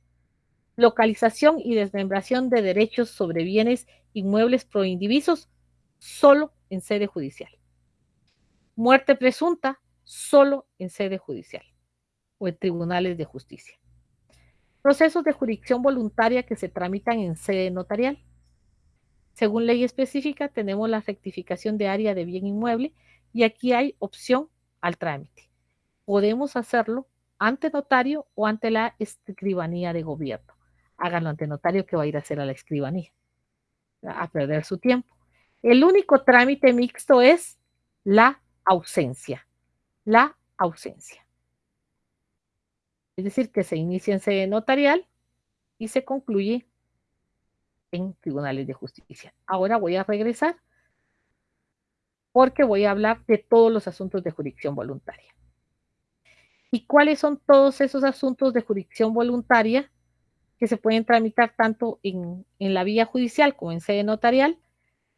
Localización y desmembración de derechos sobre bienes inmuebles proindivisos solo en sede judicial. Muerte presunta solo en sede judicial o en tribunales de justicia. Procesos de jurisdicción voluntaria que se tramitan en sede notarial según ley específica, tenemos la rectificación de área de bien inmueble y aquí hay opción al trámite. Podemos hacerlo ante notario o ante la escribanía de gobierno. Háganlo ante notario que va a ir a hacer a la escribanía, a perder su tiempo. El único trámite mixto es la ausencia. La ausencia. Es decir, que se inicia en sede notarial y se concluye en tribunales de justicia. Ahora voy a regresar porque voy a hablar de todos los asuntos de jurisdicción voluntaria. ¿Y cuáles son todos esos asuntos de jurisdicción voluntaria que se pueden tramitar tanto en, en la vía judicial como en sede notarial?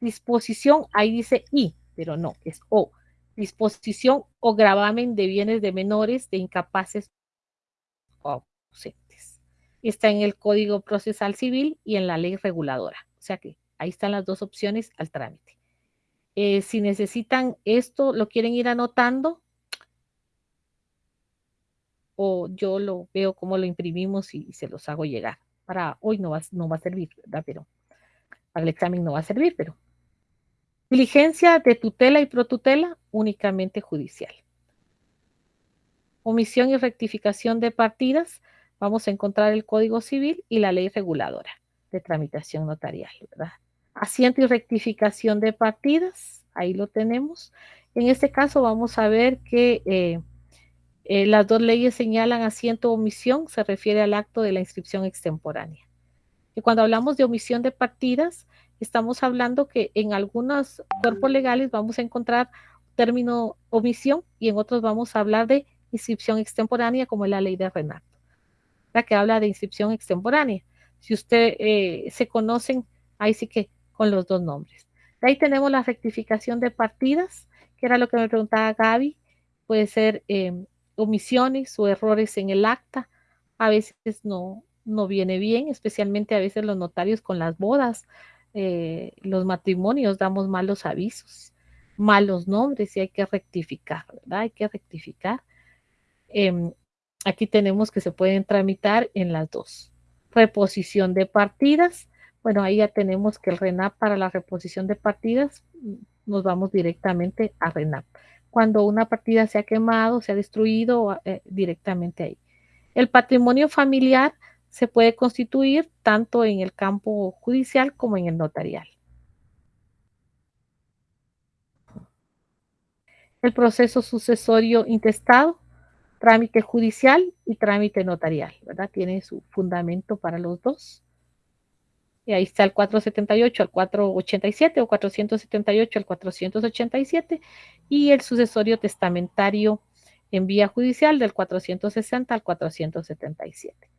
Disposición, ahí dice I, pero no, es O. Disposición o gravamen de bienes de menores, de incapaces o está en el Código Procesal Civil y en la ley reguladora. O sea que ahí están las dos opciones al trámite. Eh, si necesitan esto, lo quieren ir anotando, o yo lo veo como lo imprimimos y, se los hago llegar. Para hoy no va, no va a servir, ¿verdad? Pero para el examen no va a servir, pero diligencia de tutela y protutela únicamente judicial. Omisión y rectificación de partidas vamos a encontrar el Código Civil y la ley reguladora de tramitación notarial, ¿verdad? Asiento y rectificación de partidas, ahí lo tenemos. En este caso vamos a ver que eh, eh, las dos leyes señalan asiento o omisión, se refiere al acto de la inscripción extemporánea. Y cuando hablamos de omisión de partidas, estamos hablando que en algunos cuerpos legales vamos a encontrar término omisión y en otros vamos a hablar de inscripción extemporánea como es la ley de Renato, la que habla de inscripción extemporánea. Si usted eh, se conocen, ahí sí que con los dos nombres. De ahí tenemos la rectificación de partidas, que era lo que me preguntaba Gaby. Puede ser eh, omisiones o errores en el acta. A veces no, no viene bien, especialmente a veces los notarios con las bodas, eh, los matrimonios, damos malos avisos, malos nombres y hay que rectificar, ¿verdad? Hay que rectificar. Em, aquí tenemos que se pueden tramitar en las dos. Reposición de partidas. Bueno, ahí ya tenemos que el RENAP para la reposición de partidas, nos vamos directamente a RENAP. Cuando una partida se ha quemado, se ha destruido, eh, directamente ahí. El patrimonio familiar se puede constituir tanto en el campo judicial como en el notarial. El proceso sucesorio intestado, trámite judicial y trámite notarial, ¿verdad? Tiene su fundamento para los dos. Y ahí está el 478 al 487 o 478 al 487 y el sucesorio testamentario en vía judicial del 460 al 477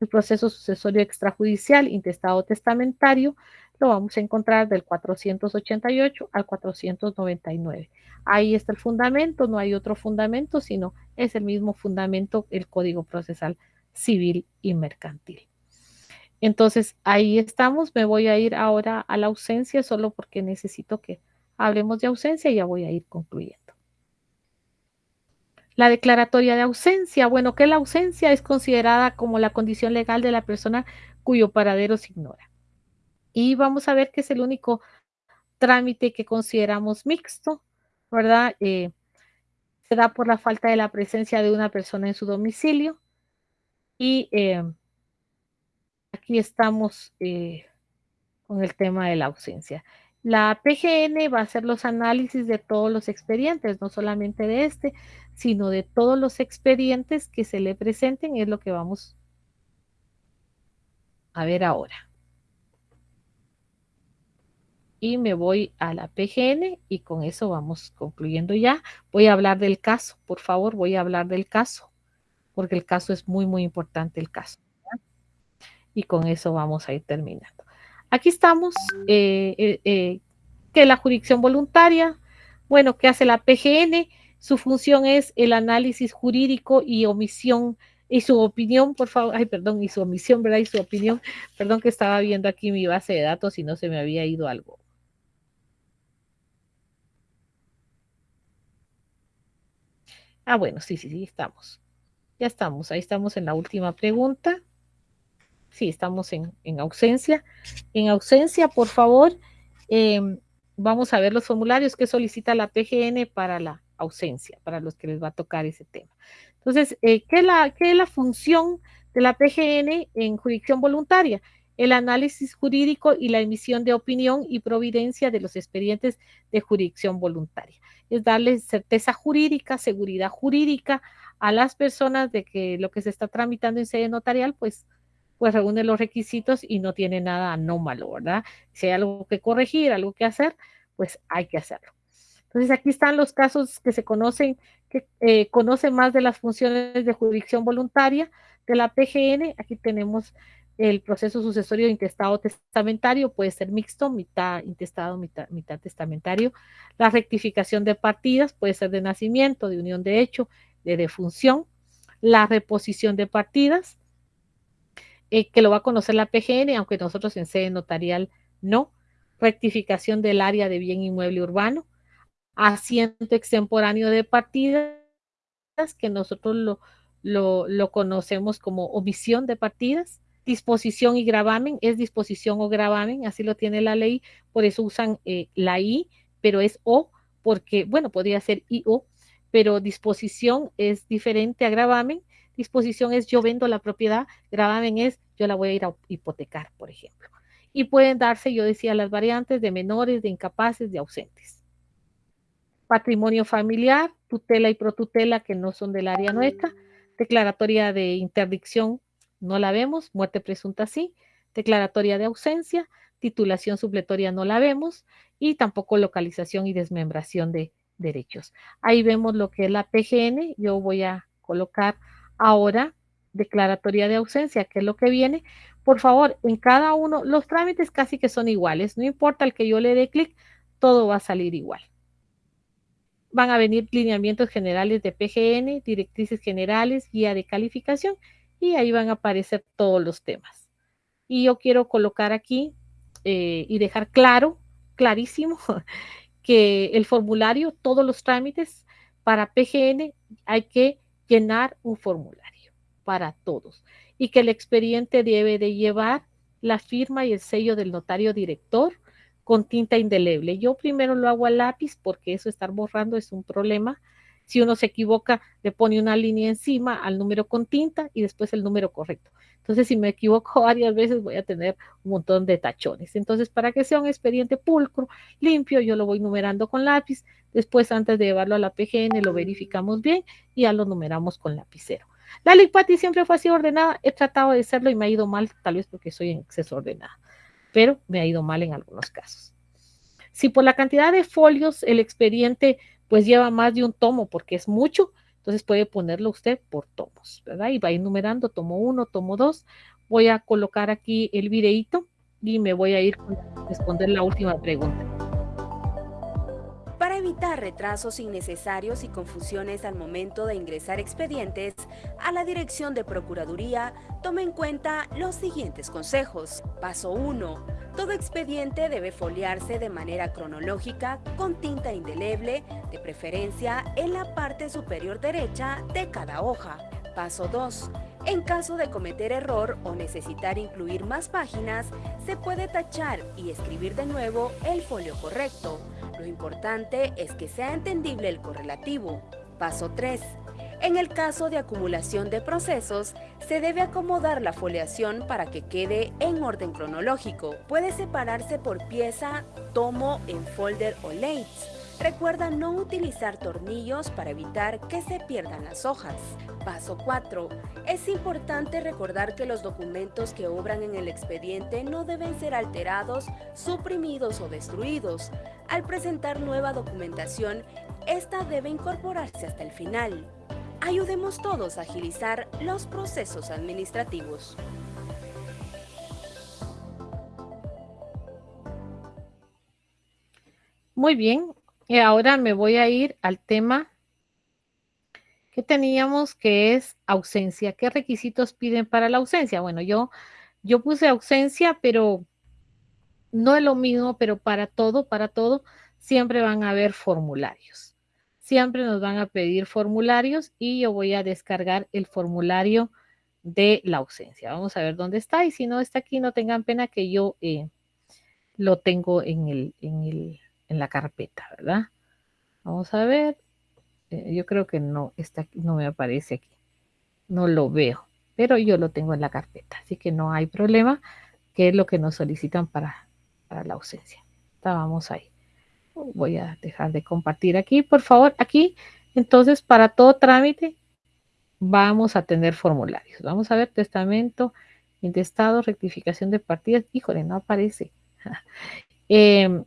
el proceso sucesorio extrajudicial, intestado testamentario, lo vamos a encontrar del 488 al 499. Ahí está el fundamento, no hay otro fundamento, sino es el mismo fundamento, el Código Procesal Civil y Mercantil. Entonces, ahí estamos. Me voy a ir ahora a la ausencia solo porque necesito que hablemos de ausencia y ya voy a ir concluyendo. La declaratoria de ausencia, bueno, que la ausencia es considerada como la condición legal de la persona cuyo paradero se ignora. Y vamos a ver que es el único trámite que consideramos mixto, ¿verdad? Eh, se da por la falta de la presencia de una persona en su domicilio. Y eh, aquí estamos eh, con el tema de la ausencia. La PGN va a hacer los análisis de todos los expedientes, no solamente de este, sino de todos los expedientes que se le presenten, es lo que vamos a ver ahora. Y me voy a la PGN y con eso vamos concluyendo ya. Voy a hablar del caso, por favor, voy a hablar del caso, porque el caso es muy, muy importante, el caso. Y con eso vamos a ir terminando. Aquí estamos, eh, eh, eh, que la jurisdicción voluntaria, bueno, ¿qué hace la PGN? Su función es el análisis jurídico y omisión y su opinión, por favor, ay, perdón, y su omisión, ¿verdad? Y su opinión, perdón que estaba viendo aquí mi base de datos y no se me había ido algo. Ah, bueno, sí, sí, sí, estamos. Ya estamos, ahí estamos en la última pregunta. Sí, estamos en, ausencia. En ausencia, por favor, em, vamos a ver los formularios que solicita la PGN para la ausencia, para los que les va a tocar ese tema. Entonces, eh, ¿qué, es la, ¿qué es la función de la PGN en jurisdicción voluntaria? El análisis jurídico y la emisión de opinión y providencia de los expedientes de jurisdicción voluntaria. Es darle certeza jurídica, seguridad jurídica a las personas de que lo que se está tramitando en sede notarial, pues pues reúne los requisitos y no tiene nada anómalo, ¿verdad? Si hay algo que corregir, algo que hacer, pues hay que hacerlo. Entonces aquí están los casos que se conocen, que eh, conocen más de las funciones de jurisdicción voluntaria de la PGN. Aquí tenemos el proceso sucesorio intestado testamentario, puede ser mixto, mitad intestado, mitad, testamentario. La rectificación de partidas puede ser de nacimiento, de unión de hecho, de defunción. La reposición de partidas, eh, que lo va a conocer la PGN, aunque nosotros en sede notarial no. Rectificación del área de bien inmueble urbano. Asiento extemporáneo de partidas, que nosotros lo, lo, conocemos como omisión de partidas. Disposición y gravamen, es disposición o gravamen, así lo tiene la ley, por eso usan eh, la I, pero es O, porque, bueno, podría ser I-O, pero disposición es diferente a gravamen Disposición es yo vendo la propiedad, gravamen es yo la voy a ir a hipotecar, por ejemplo. Y pueden darse, yo decía, las variantes de menores, de incapaces, de ausentes. Patrimonio familiar, tutela y protutela que no son del área nuestra. Declaratoria de interdicción, no la vemos. Muerte presunta sí. Declaratoria de ausencia. titulación supletoria no la vemos y tampoco localización y desmembración de derechos. Ahí vemos lo que es la PGN. Yo voy a colocar ahora declaratoria de ausencia, que es lo que viene. Por favor, en cada uno, los trámites casi que son iguales. No importa el que yo le dé clic, todo va a salir igual. Van a venir lineamientos generales de PGN, directrices generales, guía de calificación y ahí van a aparecer todos los temas. Y yo quiero colocar aquí eh, y dejar claro, clarísimo, que el formulario, todos los trámites para PGN hay que llenar un formulario para todos y que el expediente debe de llevar la firma y el sello del notario director con tinta indeleble. Yo primero lo hago a lápiz porque eso estar borrando es un problema. Si uno se equivoca, le pone una línea encima al número con tinta y después el número correcto. Entonces, si me equivoco varias veces, voy a tener un montón de tachones. Entonces, para que sea un expediente pulcro, limpio, yo lo voy numerando con lápiz. Después, antes de llevarlo a la PGN, lo verificamos bien y ya lo numeramos con lapicero. La LICPATI siempre fue así ordenada. He tratado de hacerlo y me ha ido mal, tal vez porque soy en exceso ordenada, pero me ha ido mal en algunos casos. Si por la cantidad de folios el expediente pues lleva más de un tomo porque es mucho, entonces puede ponerlo usted por tomos, ¿verdad? Y va enumerando tomo uno, tomo dos. Voy a colocar aquí el videíto y me voy a ir a responder la última pregunta. Para evitar retrasos innecesarios y confusiones al momento de ingresar expedientes a la Dirección de Procuraduría, tome en cuenta los siguientes consejos. Paso 1. Todo expediente debe foliarse de manera cronológica con tinta indeleble, de preferencia en la parte superior derecha de cada hoja. Paso 2. En caso de cometer error o necesitar incluir más páginas, se puede tachar y escribir de nuevo el folio correcto. Lo importante es que sea entendible el correlativo. Paso 3. En el caso de acumulación de procesos, se debe acomodar la foliación para que quede en orden cronológico. Puede separarse por pieza, tomo, en folder o lates. Recuerda no utilizar tornillos para evitar que se pierdan las hojas. Paso 4. Es importante recordar que los documentos que obran en el expediente no deben ser alterados, suprimidos o destruidos. Al presentar nueva documentación, esta debe incorporarse hasta el final. Ayudemos todos a agilizar los procesos administrativos. Muy bien, y ahora me voy a ir al tema que teníamos, que es ausencia. ¿Qué requisitos piden para la ausencia? Bueno, yo, yo puse ausencia, pero no es lo mismo, pero para todo, para todo, siempre van a haber formularios. Siempre nos van a pedir formularios y yo voy a descargar el formulario de la ausencia. Vamos a ver dónde está y si no está aquí, no tengan pena que yo eh, lo tengo en el, en el en la carpeta, ¿verdad? Vamos a ver. Eh, yo creo que no, está, no me aparece aquí. No lo veo, pero yo lo tengo en la carpeta, así que no hay problema, que es lo que nos solicitan para, para la ausencia. Estábamos ahí. Voy a dejar de compartir aquí, por favor. Aquí, entonces, para todo trámite, vamos a tener formularios. Vamos a ver testamento, intestado, rectificación de partidas. Híjole, no aparece. eh,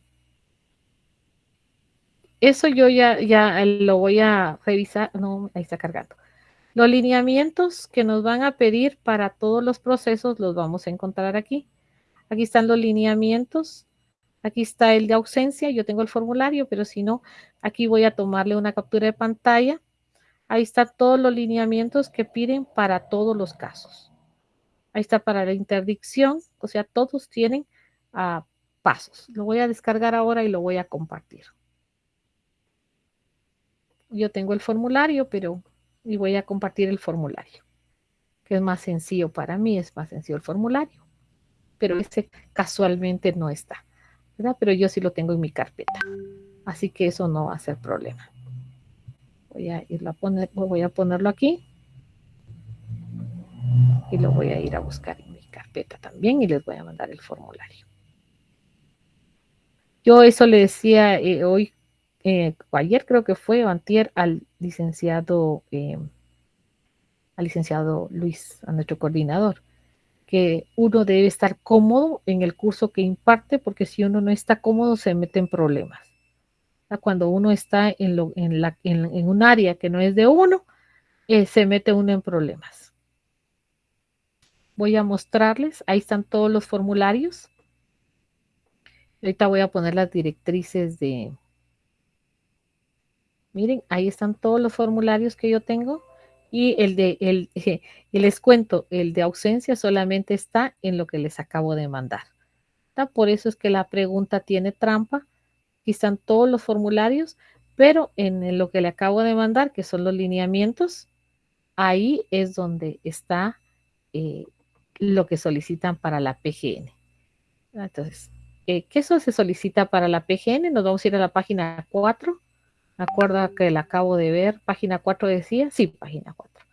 eso yo ya, ya lo voy a revisar. No, ahí está cargando. Los lineamientos que nos van a pedir para todos los procesos los vamos a encontrar aquí. Aquí están los lineamientos. Aquí está el de ausencia. Yo tengo el formulario, pero si no, aquí voy a tomarle una captura de pantalla. Ahí están todos los lineamientos que piden para todos los casos. Ahí está para la interdicción. O sea, todos tienen uh, pasos. Lo voy a descargar ahora y lo voy a compartir yo tengo el formulario, pero y voy a compartir el formulario, que es más sencillo para mí, es más sencillo el formulario, pero ese casualmente no está, ¿verdad? Pero yo sí lo tengo en mi carpeta, así que eso no va a ser problema. Voy a irlo a poner, voy a ponerlo aquí y lo voy a ir a buscar en mi carpeta también y les voy a mandar el formulario. Yo eso le decía eh, hoy eh, ayer creo que fue, o antier, al licenciado, eh, al licenciado Luis, a nuestro coordinador, que uno debe estar cómodo en el curso que imparte, porque si uno no está cómodo se mete en problemas. Cuando uno está en, lo, en, la, en, un área que no es de uno, eh, se mete uno en problemas. Voy a mostrarles, ahí están todos los formularios. Ahorita voy a poner las directrices de... Miren, ahí están todos los formularios que yo tengo. Y el de, el, y les cuento, el de ausencia solamente está en lo que les acabo de mandar. Por eso es que la pregunta tiene trampa. Aquí están todos los formularios, pero en lo que le acabo de mandar, que son los lineamientos, ahí es donde está eh, lo que solicitan para la PGN. Entonces, eh, ¿qué eso se solicita para la PGN? Nos vamos a ir a la página 4 acuerdo que la acabo de ver, página 4 decía, sí, página 4.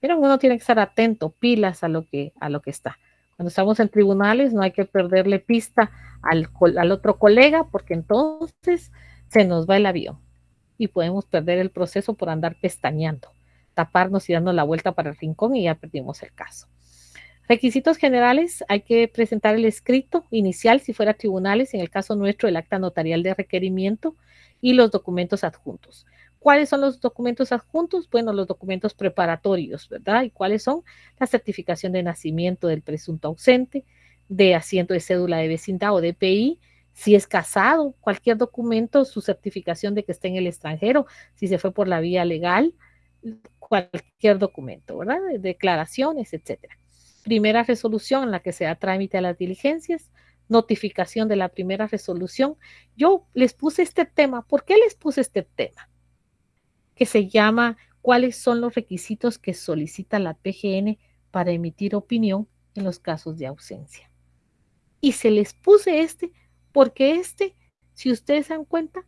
Pero uno tiene que estar atento, pilas a lo que, a lo que está. Cuando estamos en tribunales no hay que perderle pista al, al otro colega porque entonces se nos va el avión y podemos perder el proceso por andar pestañeando, taparnos y dando la vuelta para el rincón y ya perdimos el caso. Requisitos generales, hay que presentar el escrito inicial si fuera tribunales, en el caso nuestro el acta notarial de requerimiento, y los documentos adjuntos. ¿Cuáles son los documentos adjuntos? Bueno, los documentos preparatorios, ¿verdad? ¿Y cuáles son? La certificación de nacimiento del presunto ausente, de asiento de cédula de vecindad o DPI, si es casado, cualquier documento, su certificación de que esté en el extranjero, si se fue por la vía legal, cualquier documento, ¿verdad? Declaraciones, etcétera. Primera resolución en la que se da trámite a las diligencias, notificación de la primera resolución. Yo les puse este tema. ¿Por qué les puse este tema? Que se llama ¿Cuáles son los requisitos que solicita la PGN para emitir opinión en los casos de ausencia? Y se les puse este porque este, si ustedes se dan cuenta,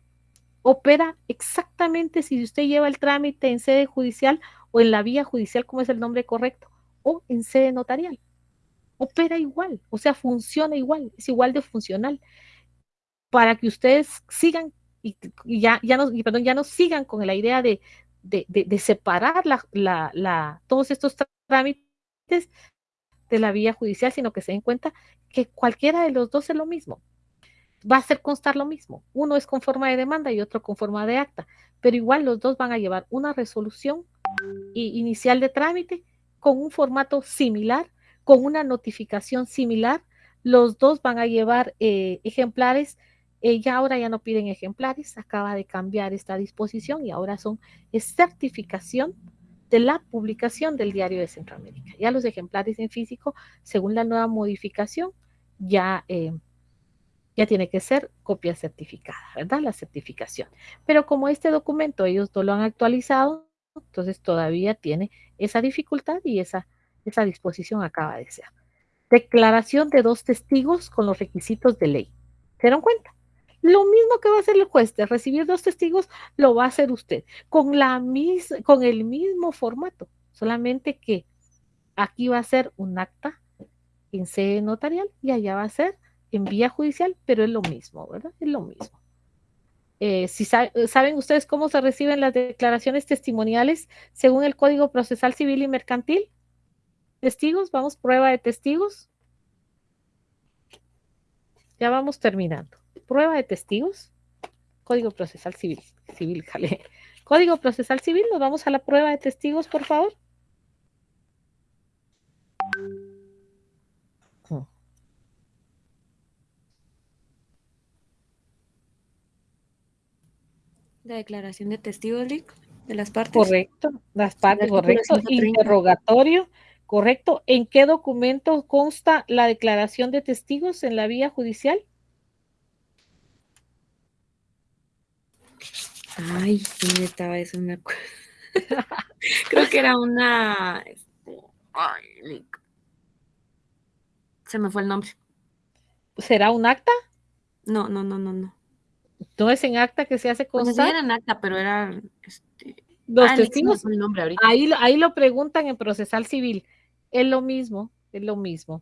opera exactamente si usted lleva el trámite en sede judicial o en la vía judicial, como es el nombre correcto, o en sede notarial opera igual, o sea, funciona igual, es igual de funcional. Para que ustedes sigan y, ya, ya, no, perdón, ya no sigan con la idea de, separar todos estos trámites de la vía judicial, sino que se den cuenta que cualquiera de los dos es lo mismo. Va a hacer constar lo mismo. Uno es con forma de demanda y otro con forma de acta, pero igual los dos van a llevar una resolución inicial de trámite con un formato similar con una notificación similar. Los dos van a llevar eh, ejemplares. Eh, ya ahora ya no piden ejemplares, acaba de cambiar esta disposición y ahora son certificación de la publicación del diario de Centroamérica. Ya los ejemplares en físico, según la nueva modificación, ya, eh, ya tiene que ser copia certificada, ¿verdad? La certificación. Pero como este documento ellos no lo han actualizado, entonces todavía tiene esa dificultad y esa esa disposición acaba de ser. Declaración de dos testigos con los requisitos de ley. ¿Se dieron cuenta? Lo mismo que va a hacer el juez de recibir dos testigos, lo va a hacer usted con, la mis con el mismo formato, solamente que aquí va a ser un acta en sede notarial y allá va a ser en vía judicial, pero es lo mismo, ¿verdad? Es lo mismo. Eh, si saben ustedes cómo se reciben las declaraciones testimoniales según el Código Procesal Civil y Mercantil, Testigos, vamos, prueba de testigos. Ya vamos terminando. Prueba de testigos. Código procesal civil. Civil, jale. Código procesal civil, nos vamos a la prueba de testigos, por favor. La declaración de testigos, de las partes. Correcto, las partes, correcto. Interrogatorio ¿correcto? ¿En qué documento consta la declaración de testigos en la vía judicial? Ay, ¿dónde estaba eso? Me Creo que era una... Este, ay, se me fue el nombre. ¿Será un acta? No, no, no, no, no. ¿No es en acta que se hace constar? Pues sí era en acta, pero era... Este... Los ah, testigos, el nombre. Ahí, ahí lo preguntan en procesal civil es lo mismo, es lo mismo.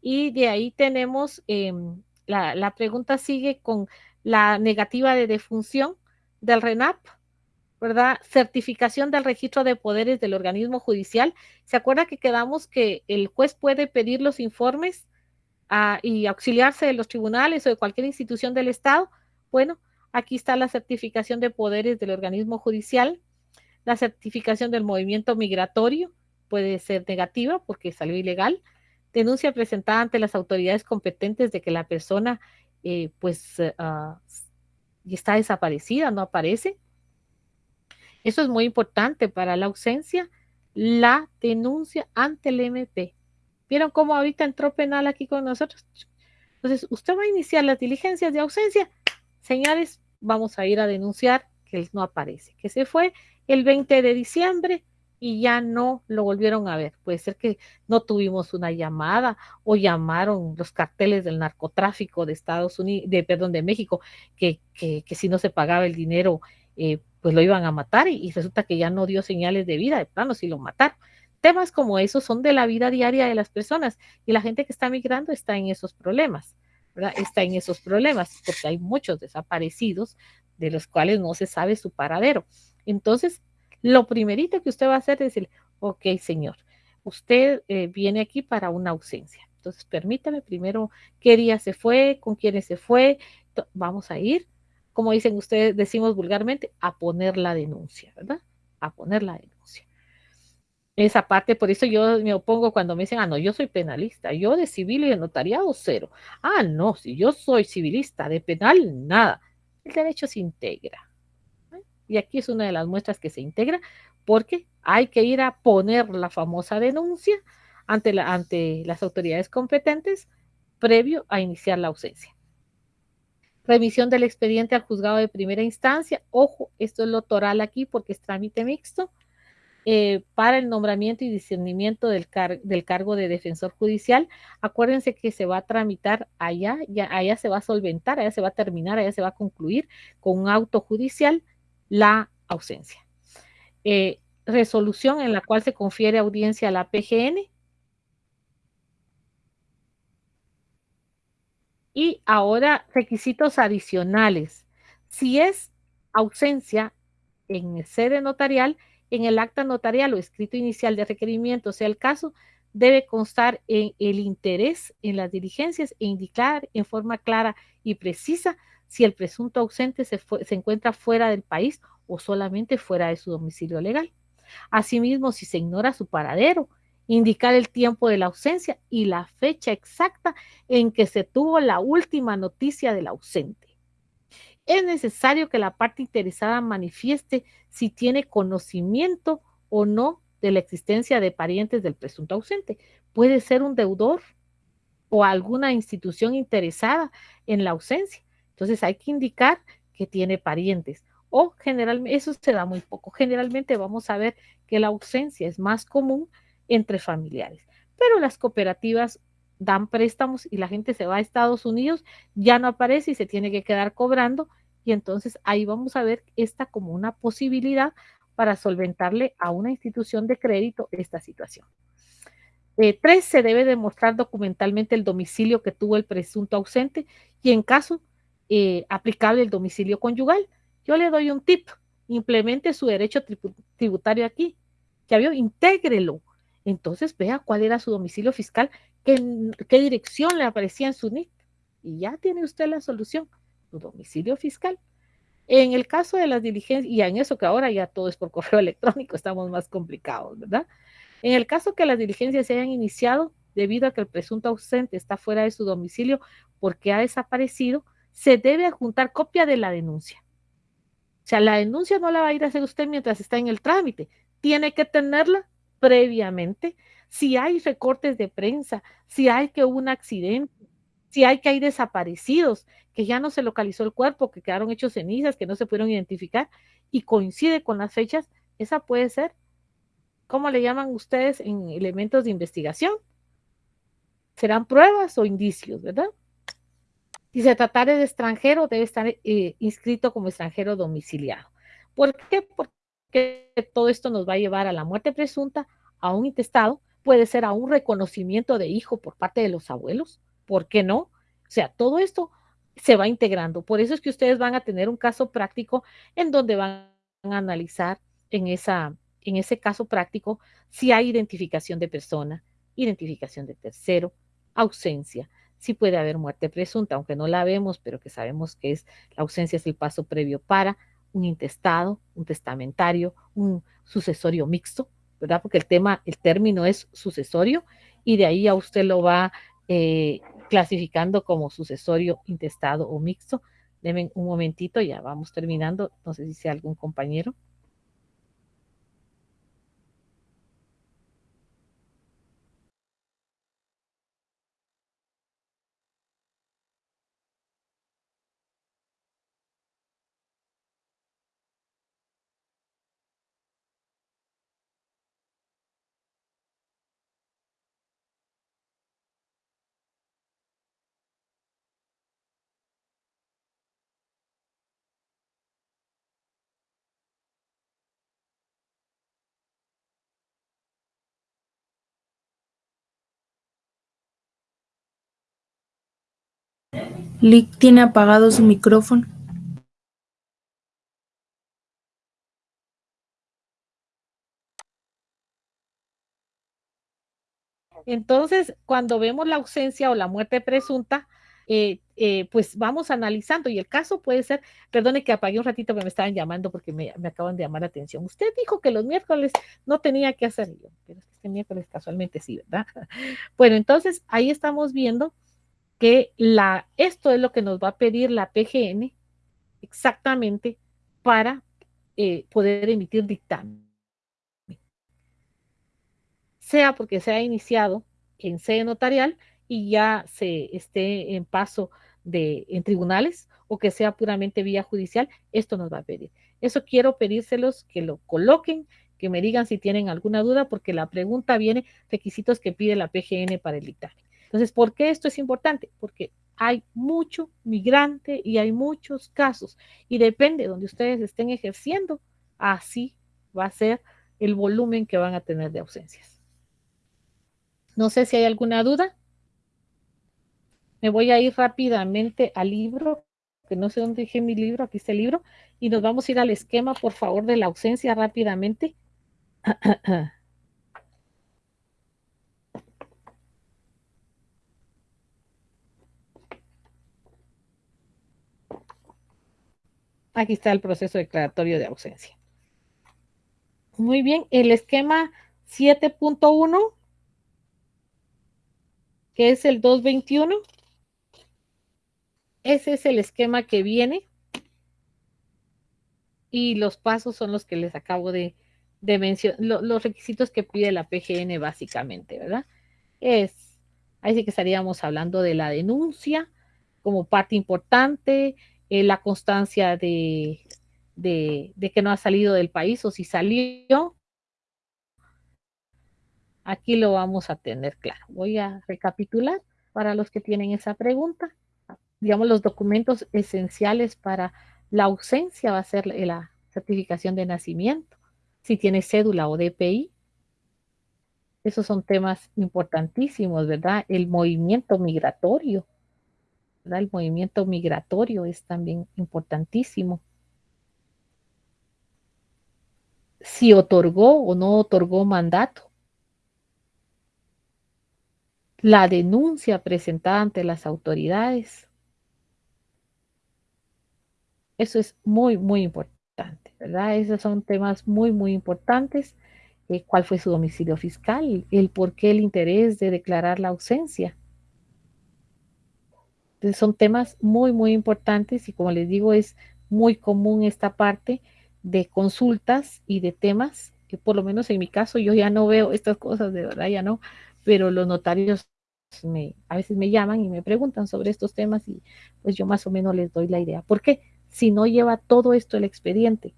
Y de ahí tenemos, em, la, pregunta sigue con la negativa de defunción del RENAP. ¿verdad? Certificación del registro de poderes del organismo judicial. ¿Se acuerda que quedamos que el juez puede pedir los informes uh, y auxiliarse de los tribunales o de cualquier institución del Estado? Bueno, aquí está la certificación de poderes del organismo judicial, la certificación del movimiento migratorio, puede ser negativa porque salió ilegal, denuncia presentada ante las autoridades competentes de que la persona eh, pues uh, está desaparecida, no aparece, eso es muy importante para la ausencia, la denuncia ante el MP. ¿Vieron cómo ahorita entró penal aquí con nosotros? Entonces, usted va a iniciar las diligencias de ausencia. Señores, vamos a ir a denunciar que él no aparece, que se fue el 20 de diciembre y ya no lo volvieron a ver. Puede ser que no tuvimos una llamada o llamaron los carteles del narcotráfico de Estados Unidos, de perdón, de México, que, que, si no se pagaba el dinero eh, pues lo iban a matar y, y, resulta que ya no dio señales de vida, de plano, si lo mataron. Temas como esos son de la vida diaria de las personas y la gente que está migrando está en esos problemas, ¿verdad? Está en esos problemas porque hay muchos desaparecidos de los cuales no se sabe su paradero. Entonces, lo primerito que usted va a hacer es decir, ok, señor, usted eh, viene aquí para una ausencia. Entonces, permítame primero qué día se fue, con quiénes se fue. Vamos a ir como dicen ustedes, decimos vulgarmente, a poner la denuncia, ¿verdad? A poner la denuncia. Esa parte, por eso yo me opongo cuando me dicen, ah, no, yo soy penalista, yo de civil y de notariado cero. Ah, no, si yo soy civilista, de penal nada. El derecho se integra. Y aquí es una de las muestras que se integra porque hay que ir a poner la famosa denuncia ante, la, ante las autoridades competentes previo a iniciar la ausencia remisión del expediente al juzgado de primera instancia. Ojo, esto es lo toral aquí porque es trámite mixto. Eh, para el nombramiento y discernimiento del, car del, cargo de defensor judicial. Acuérdense que se va a tramitar allá, allá se va a solventar, allá se va a terminar, allá se va a concluir con un auto judicial la ausencia. Eh, resolución en la cual se confiere audiencia a la PGN Y ahora, requisitos adicionales. Si es ausencia en sede notarial, en el acta notarial o escrito inicial de requerimiento, sea el caso, debe constar en el interés en las diligencias e indicar en forma clara y precisa si el presunto ausente se, encuentra fuera del país o solamente fuera de su domicilio legal. Asimismo, si se ignora su paradero, indicar el tiempo de la ausencia y la fecha exacta en que se tuvo la última noticia del ausente. Es necesario que la parte interesada manifieste si tiene conocimiento o no de la existencia de parientes del presunto ausente. Puede ser un deudor o alguna institución interesada en la ausencia. Entonces hay que indicar que tiene parientes o generalmente, eso se da muy poco. Generalmente vamos a ver que la ausencia es más común entre familiares. Pero las cooperativas dan préstamos y la gente se va a Estados Unidos, ya no aparece y se tiene que quedar cobrando. Y entonces ahí vamos a ver esta como una posibilidad para solventarle a una institución de crédito esta situación. Eh, tres, se debe demostrar documentalmente el domicilio que tuvo el presunto ausente y en caso eh, aplicable el domicilio conyugal. Yo le doy un tip, implemente su derecho tributario aquí. Ya vio, intégrelo entonces vea cuál era su domicilio fiscal, qué, qué dirección le aparecía en su NIC. Y ya tiene usted la solución, su domicilio fiscal. En el caso de las diligencias, y en eso que ahora ya todo es por correo electrónico, estamos más complicados, ¿verdad? En el caso que las diligencias se hayan iniciado debido a que el presunto ausente está fuera de su domicilio porque ha desaparecido, se debe adjuntar copia de la denuncia. O sea, la denuncia no la va a ir a hacer usted mientras está en el trámite, tiene que tenerla previamente, si hay recortes de prensa, si hay que hubo un accidente, si hay que hay desaparecidos, que ya no se localizó el cuerpo, que quedaron hechos cenizas, que no se pudieron identificar y coincide con las fechas, esa puede ser, ¿cómo le llaman ustedes en elementos de investigación? Serán pruebas o indicios, ¿verdad? Si se tratara de extranjero, debe estar eh, inscrito como extranjero domiciliado. ¿Por qué? Porque que todo esto nos va a llevar a la muerte presunta, a un intestado, puede ser a un reconocimiento de hijo por parte de los abuelos, ¿por qué no? O sea, todo esto se va integrando. Por eso es que ustedes van a tener un caso práctico en donde van a analizar en, esa, en ese caso práctico si hay identificación de persona, identificación de tercero, ausencia, si puede haber muerte presunta, aunque no la vemos, pero que sabemos que es la ausencia es el paso previo para un intestado, un testamentario, un sucesorio mixto, ¿verdad? Porque el tema, el término es sucesorio y de ahí a usted lo va eh, clasificando como sucesorio, intestado o mixto. Deme un momentito, ya vamos terminando. No sé si sea algún compañero. Lick tiene apagado su micrófono. Entonces, cuando vemos la ausencia o la muerte presunta, eh, eh, pues vamos analizando y el caso puede ser, perdone que apagué un ratito, pero me estaban llamando porque me, me, acaban de llamar la atención. Usted dijo que los miércoles no tenía que hacer yo, pero este miércoles casualmente sí, ¿verdad? Bueno, entonces ahí estamos viendo que esto es lo que nos va a pedir la PGN exactamente para eh, poder emitir dictamen. Sea porque se ha iniciado en sede notarial y ya se esté en paso de, en tribunales o que sea puramente vía judicial, esto nos va a pedir. Eso quiero pedírselos que lo coloquen, que me digan si tienen alguna duda, porque la pregunta viene requisitos que pide la PGN para el dictamen. Entonces, ¿por qué esto es importante? Porque hay mucho migrante y hay muchos casos y depende de donde ustedes estén ejerciendo, así va a ser el volumen que van a tener de ausencias. No sé si hay alguna duda. Me voy a ir rápidamente al libro, que no sé dónde dejé mi libro, aquí está el libro, y nos vamos a ir al esquema, por favor, de la ausencia rápidamente. Aquí está el proceso declaratorio de ausencia. Muy bien, el esquema 7.1, que es el 221. Ese es el esquema que viene. Y los pasos son los que les acabo de, mencionar, lo, los requisitos que pide la PGN básicamente, ¿verdad? Es, ahí sí que estaríamos hablando de la denuncia como parte importante, eh, la constancia de, de, de, que no ha salido del país o si salió. Aquí lo vamos a tener claro. Voy a recapitular para los que tienen esa pregunta. Digamos, los documentos esenciales para la ausencia va a ser la certificación de nacimiento, si tiene cédula o DPI. Esos son temas importantísimos, ¿verdad? El movimiento migratorio, el movimiento migratorio es también importantísimo. Si otorgó o no otorgó mandato. La denuncia presentada ante las autoridades. Eso es muy, muy importante, ¿verdad? Esos son temas muy, muy importantes. Eh, ¿Cuál fue su domicilio fiscal? El por qué el interés de declarar la ausencia son temas muy, muy importantes y como les digo, es muy común esta parte de consultas y de temas, que por lo menos en mi caso yo ya no veo estas cosas, de verdad ya no, pero los notarios me, a veces me llaman y me preguntan sobre estos temas y pues yo más o menos les doy la idea. ¿Por qué? Si no lleva todo esto el expediente,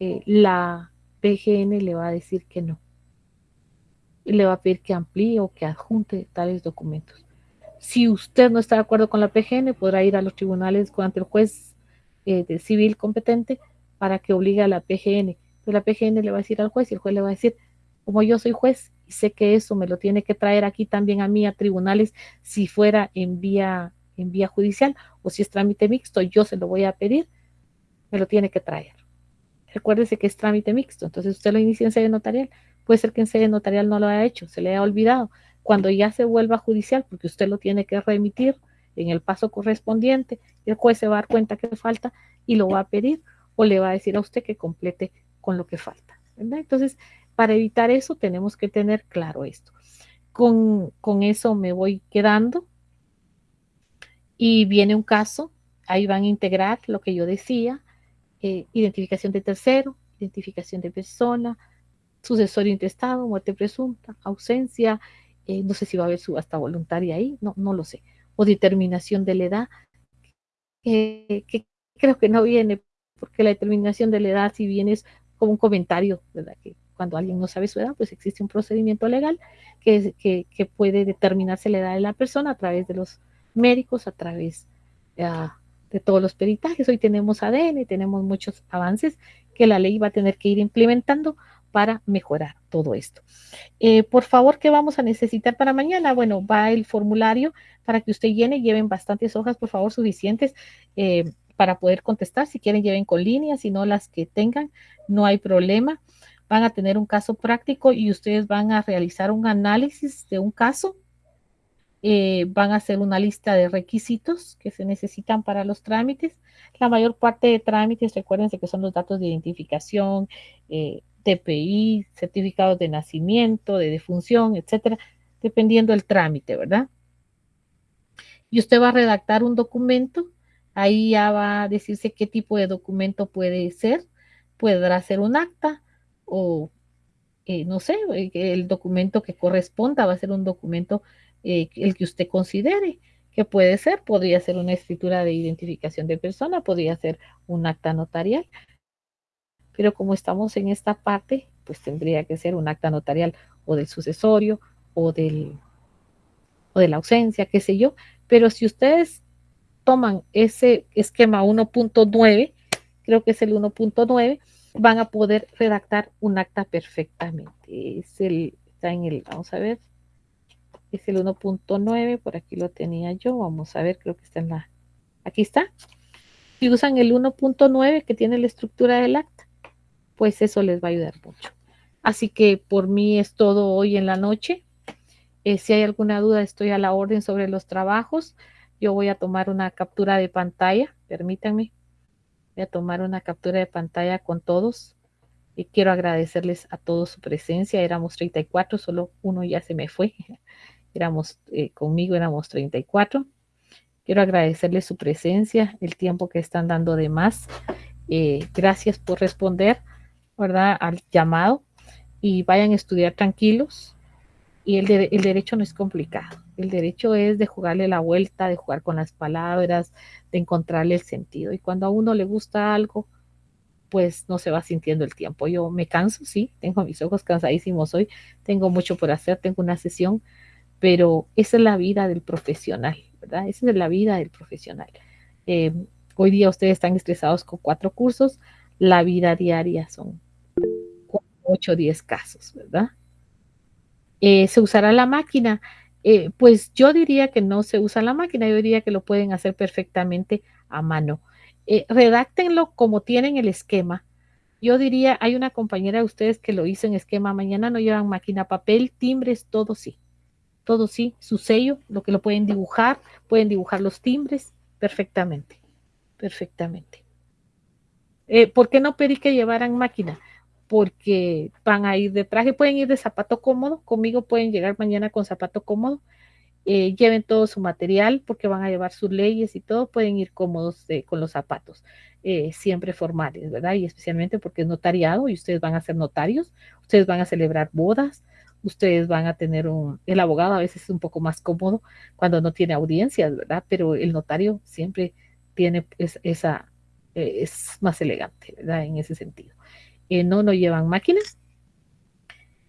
eh, la PGN le va a decir que no. Y le va a pedir que amplíe o que adjunte tales documentos. Si usted no está de acuerdo con la PGN, podrá ir a los tribunales ante el juez eh, civil competente para que obligue a la PGN. Pero la PGN le va a decir al juez y el juez le va a decir, como yo soy juez y sé que eso me lo tiene que traer aquí también a mí a tribunales si fuera en vía, en vía judicial o si es trámite mixto, yo se lo voy a pedir, me lo tiene que traer. Recuérdese que es trámite mixto, entonces usted lo inicia en sede notarial. Puede ser que en sede notarial no lo haya hecho, se le haya olvidado. Cuando ya se vuelva judicial, porque usted lo tiene que remitir en el paso correspondiente, el juez se va a dar cuenta que falta y lo va a pedir o le va a decir a usted que complete con lo que falta. Entonces, para evitar eso, tenemos que tener claro esto. Con, con eso me voy quedando y viene un caso, ahí van a integrar lo que yo decía, eh, identificación de tercero, identificación de persona, sucesorio intestado, muerte presunta, ausencia, eh, no sé si va a haber subasta voluntaria ahí, no, no lo sé, o determinación de la edad, que creo que no viene, porque la determinación de la edad si viene es como un comentario, ¿verdad? Que cuando alguien no sabe su edad, pues existe un procedimiento legal que, que, puede determinarse la edad de la persona a través de los médicos, a través uh, de todos los peritajes. Hoy tenemos ADN, tenemos muchos avances que la ley va a tener que ir implementando para mejorar todo esto. Eh, por favor, ¿qué vamos a necesitar para mañana? Bueno, va el formulario para que usted llene, lleven bastantes hojas, por favor, suficientes eh, para poder contestar. Si quieren, lleven con líneas, si no las que tengan, no hay problema. Van a tener un caso práctico y ustedes van a realizar un análisis de un caso eh, van a hacer una lista de requisitos que se necesitan para los trámites. La mayor parte de trámites, recuérdense que son los datos de identificación, eh, TPI, certificados de nacimiento, de defunción, etcétera, dependiendo del trámite, ¿verdad? Y usted va a redactar un documento, ahí ya va a decirse qué tipo de documento puede ser, podrá ser un acta o, eh, no sé, el documento que corresponda va a ser un documento eh, el que usted considere que puede ser, podría ser una escritura de identificación de persona, podría ser un acta notarial, pero como estamos en esta parte, pues tendría que ser un acta notarial o del sucesorio o del o de la ausencia, qué sé yo, pero si ustedes toman ese esquema 1.9, creo que es el 1.9, van a poder redactar un acta perfectamente. Es el, está en el, vamos a ver, es el 1.9, por aquí lo tenía yo, vamos a ver, creo que está en la, aquí está. Si usan el 1.9 que tiene la estructura del acta, pues eso les va a ayudar mucho. Así que por mí es todo hoy en la noche. Eh, si hay alguna duda, estoy a la orden sobre los trabajos. Yo voy a tomar una captura de pantalla, permítanme. Voy a tomar una captura de pantalla con todos. Y quiero agradecerles a todos su presencia. Éramos 34, solo uno ya se me fue. éramos, eh, conmigo éramos 34. Quiero agradecerles su presencia, el tiempo que están dando de más. Eh, gracias por responder, ¿verdad? Al llamado y vayan a estudiar tranquilos. Y el, el derecho no es complicado. El derecho es de jugarle la vuelta, de jugar con las palabras, de encontrarle el sentido. Y cuando a uno le gusta algo, pues no se va sintiendo el tiempo. Yo me canso, sí, tengo mis ojos cansadísimos hoy, tengo mucho por hacer, tengo una sesión, pero esa es la vida del profesional, ¿verdad? Esa es la vida del profesional. Eh, hoy día ustedes están estresados con cuatro cursos, la vida diaria son ocho o diez casos, ¿verdad? Eh, ¿Se usará la máquina? Eh, pues yo diría que no se usa la máquina, yo diría que lo pueden hacer perfectamente a mano. redáctenlo como tienen el esquema. Yo diría, hay una compañera de ustedes que lo hizo en esquema, mañana no llevan máquina, papel, timbres, todo sí todo sí, su sello, lo que lo pueden dibujar, pueden dibujar los timbres perfectamente, perfectamente. Eh, ¿Por qué no pedí que llevaran máquina? Porque van a ir de traje, pueden ir de zapato cómodo, conmigo pueden llegar mañana con zapato cómodo, eh, lleven todo su material porque van a llevar sus leyes y todo, pueden ir cómodos con los zapatos, eh, siempre formales, ¿verdad? Y especialmente porque es notariado y ustedes van a ser notarios, ustedes van a celebrar bodas, ustedes van a tener un, el abogado a veces es un poco más cómodo cuando no tiene audiencias, ¿verdad? Pero el notario siempre tiene esa, eh, es más elegante, ¿verdad? En ese sentido. No, no llevan máquinas.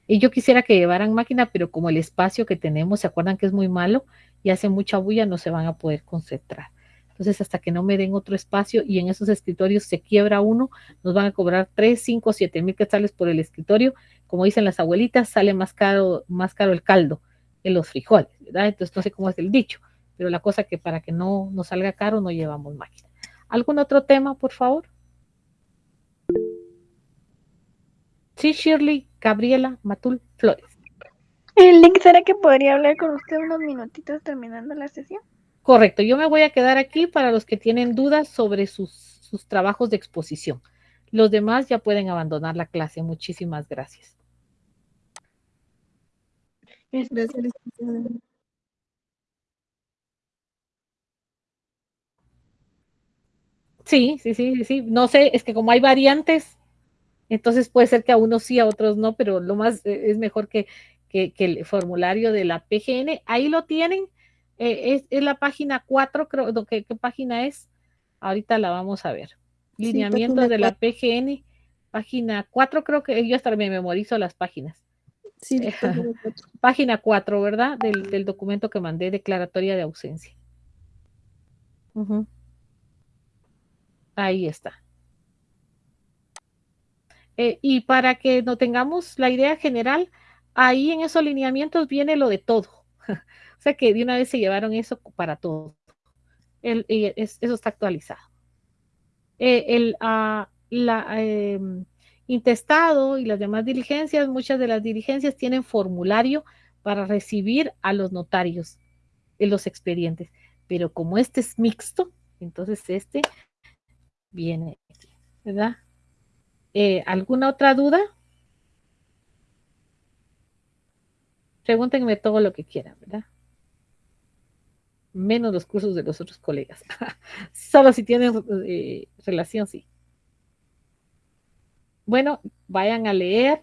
Y yo quisiera que llevaran máquina, pero como el espacio que tenemos, ¿se acuerdan que es muy malo? Y hace mucha bulla, no se van a poder concentrar. Entonces, hasta que no me den otro espacio y en esos escritorios se quiebra uno, nos van a cobrar 3, 5, 7 mil quetzales por el escritorio como dicen las abuelitas, sale más caro, más caro el caldo en los frijoles, ¿verdad? Entonces no sé cómo es el dicho, pero la cosa que para que no nos salga caro no llevamos máquina. ¿Algún otro tema, por favor? Sí, Shirley, Gabriela, Matul, Flores. El link, ¿será que podría hablar con usted unos minutitos terminando la sesión? Correcto, yo me voy a quedar aquí para los que tienen dudas sobre sus, sus trabajos de exposición. Los demás ya pueden abandonar la clase. Muchísimas gracias. Gracias, sí, sí, sí, sí. No sé, es que como hay variantes, entonces puede ser que a unos sí, a otros no, pero lo más eh, es mejor que, que, que el formulario de la PGN. Ahí lo tienen. eh, es, es la página 4, creo. no, ¿qué, ¿Qué página es? Ahorita la vamos a ver. Lineamientos de la PGN, página 4, creo que yo hasta me memorizo las páginas. Sí, página cuatro. Página 4, ¿verdad? Del, del documento que mandé, declaratoria de ausencia. Ahí está. Eh, y para que no tengamos la idea general, ahí en esos lineamientos viene lo de todo. O sea que de una vez se llevaron eso para todo. El- eso está actualizado. Eh, el ah, la, em, intestado y las demás diligencias, muchas de las diligencias tienen formulario para recibir a los notarios en los expedientes. Pero como este es mixto, entonces este viene aquí, ¿verdad? Eh, ¿Alguna otra duda? Pregúntenme todo lo que quieran, ¿verdad? Menos los cursos de los otros colegas. Solo si tienen eh, relación, sí. Bueno, vayan a leer.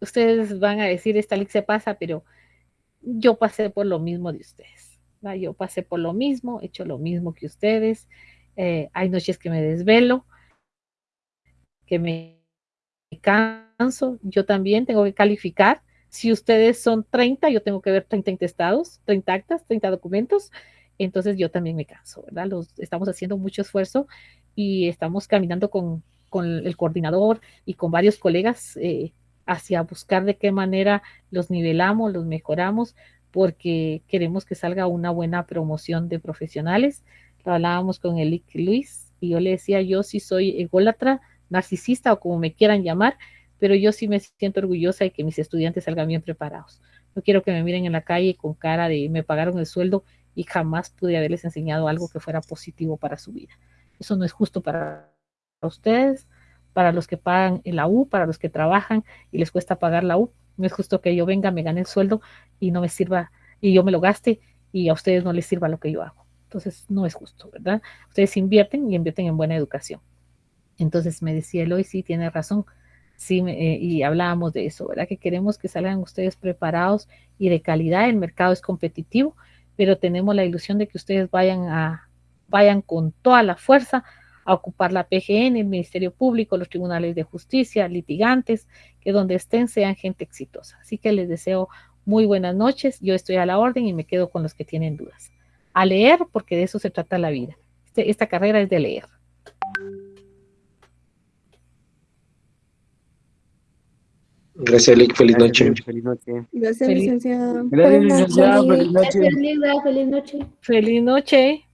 ustedes van a decir, esta link se pasa, pero yo pasé por lo mismo de ustedes. Yo pasé por lo mismo, he hecho lo mismo que ustedes. Eh, hay noches que me desvelo, que me canso. Yo también tengo que calificar. Si ustedes son 30, yo tengo que ver 30 intestados, 30 actas, 30 documentos. Entonces yo también me canso, ¿verdad? Los, estamos haciendo mucho esfuerzo y estamos caminando con, con el coordinador y con varios colegas eh, hacia buscar de qué manera los nivelamos, los mejoramos, porque queremos que salga una buena promoción de profesionales. Lo hablábamos con el Luis y yo le decía, yo sí soy ególatra, narcisista o como me quieran llamar, pero yo sí me siento orgullosa de que mis estudiantes salgan bien preparados. No quiero que me miren en la calle con cara de me pagaron el sueldo y jamás pude haberles enseñado algo que fuera positivo para su vida. Eso no es justo para ustedes, para los que pagan la U, para los que trabajan y les cuesta pagar la U. No es justo que yo venga, me gane el sueldo y no me sirva, y yo me lo gaste y a ustedes no les sirva lo que yo hago. Entonces, no es justo, ¿verdad? Ustedes invierten y invierten en buena educación. Entonces me decía Eloy, sí, tiene razón. Sí, eh, y hablábamos de eso, ¿verdad? Que queremos que salgan ustedes preparados y de calidad. El mercado es competitivo, pero tenemos la ilusión de que ustedes vayan a vayan con toda la fuerza a ocupar la PGN, el Ministerio Público, los tribunales de justicia, litigantes, que donde estén sean gente exitosa. Así que les deseo muy buenas noches. Yo estoy a la orden y me quedo con los que tienen dudas. A leer, porque de eso se trata la vida. Este, esta carrera es de leer. Gracias, Lick. Feliz noche. Feliz noche. Gracias, Feliz- licenciada. Gracias, licenciada. Feliz noche. Gracias. Feliz noche. Feliz noche.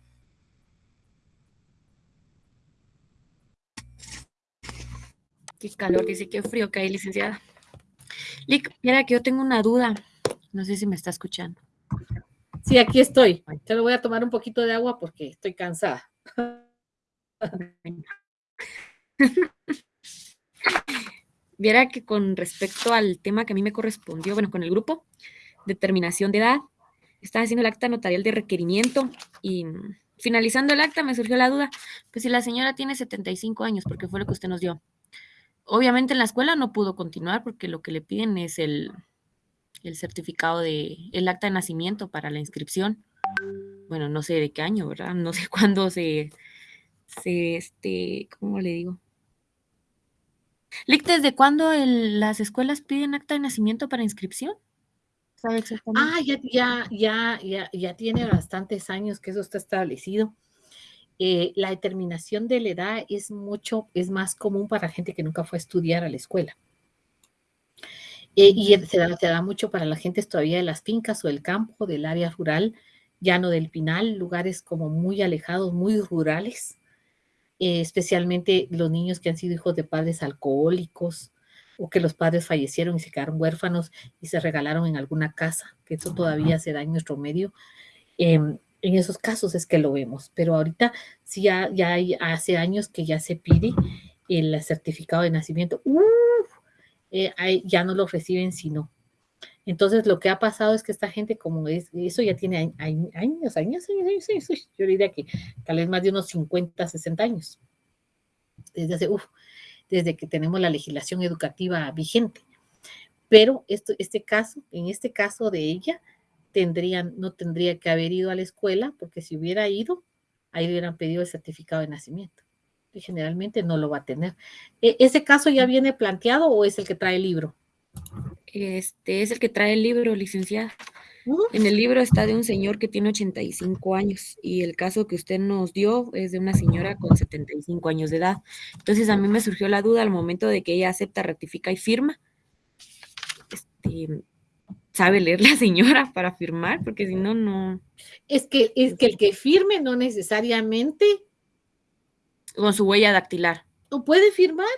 Qué calor, dice qué frío que hay, licenciada. Lick, mira que yo tengo una duda. No sé si me está escuchando. Sí, aquí estoy. Te lo voy a tomar un poquito de agua porque estoy cansada. Viera que con respecto al tema que a mí me correspondió, bueno, con el grupo, determinación de edad, estaba haciendo el acta notarial de requerimiento y mm, finalizando el acta me surgió la duda, pues si la señora tiene 75 años, porque fue lo que usted nos dio. Obviamente en la escuela no pudo continuar porque lo que le piden es el, el certificado de, el acta de nacimiento para la inscripción. Bueno, no sé de qué año, ¿verdad? No sé cuándo se, se este, ¿cómo le digo? Lick, ¿desde cuándo el- las escuelas piden acta de nacimiento para inscripción? ¿Sabe exactamente? Ah, ya, ya, ya, ya, ya tiene bastantes años que eso está establecido. Eh, la determinación de la edad es mucho, es más común para gente que nunca fue a estudiar a la escuela. Eh, y se da, se da mucho para la gente todavía de las fincas o del campo, del área rural, llano del Pinal, lugares como muy alejados, muy rurales. Eh, especialmente los niños que han sido hijos de padres alcohólicos o que los padres fallecieron y se quedaron huérfanos y se regalaron en alguna casa, que eso todavía se da en nuestro medio. Em, en esos casos es que lo vemos, pero ahorita sí ya, ya hay, hace años que ya se pide el certificado de nacimiento. Eh, ya no lo reciben si no. Entonces lo que ha pasado es que esta gente, como es, eso ya tiene años, años, años, años, años yo diría que tal vez más de unos 50, 60 años. Desde hace, uff, desde que tenemos la legislación educativa vigente. Pero esto, este caso, en este caso de ella, tendrían, no tendría que haber ido a la escuela, porque si hubiera ido, ahí hubieran pedido el certificado de nacimiento. Y generalmente no lo va a tener. ¿E, ¿Ese caso ya viene planteado o es el que trae el libro? Este es el que trae el libro, licenciada. En el libro está de un señor que tiene 85 años y el caso que usted nos dio es de una señora con 75 años de edad. Entonces a mí me surgió la duda al momento de que ella acepta, ratifica y firma. Este, ¿Sabe leer la señora para firmar? Porque si no, no. Es que, es que el que firme no necesariamente. Con su huella dactilar. ¿O puede firmar?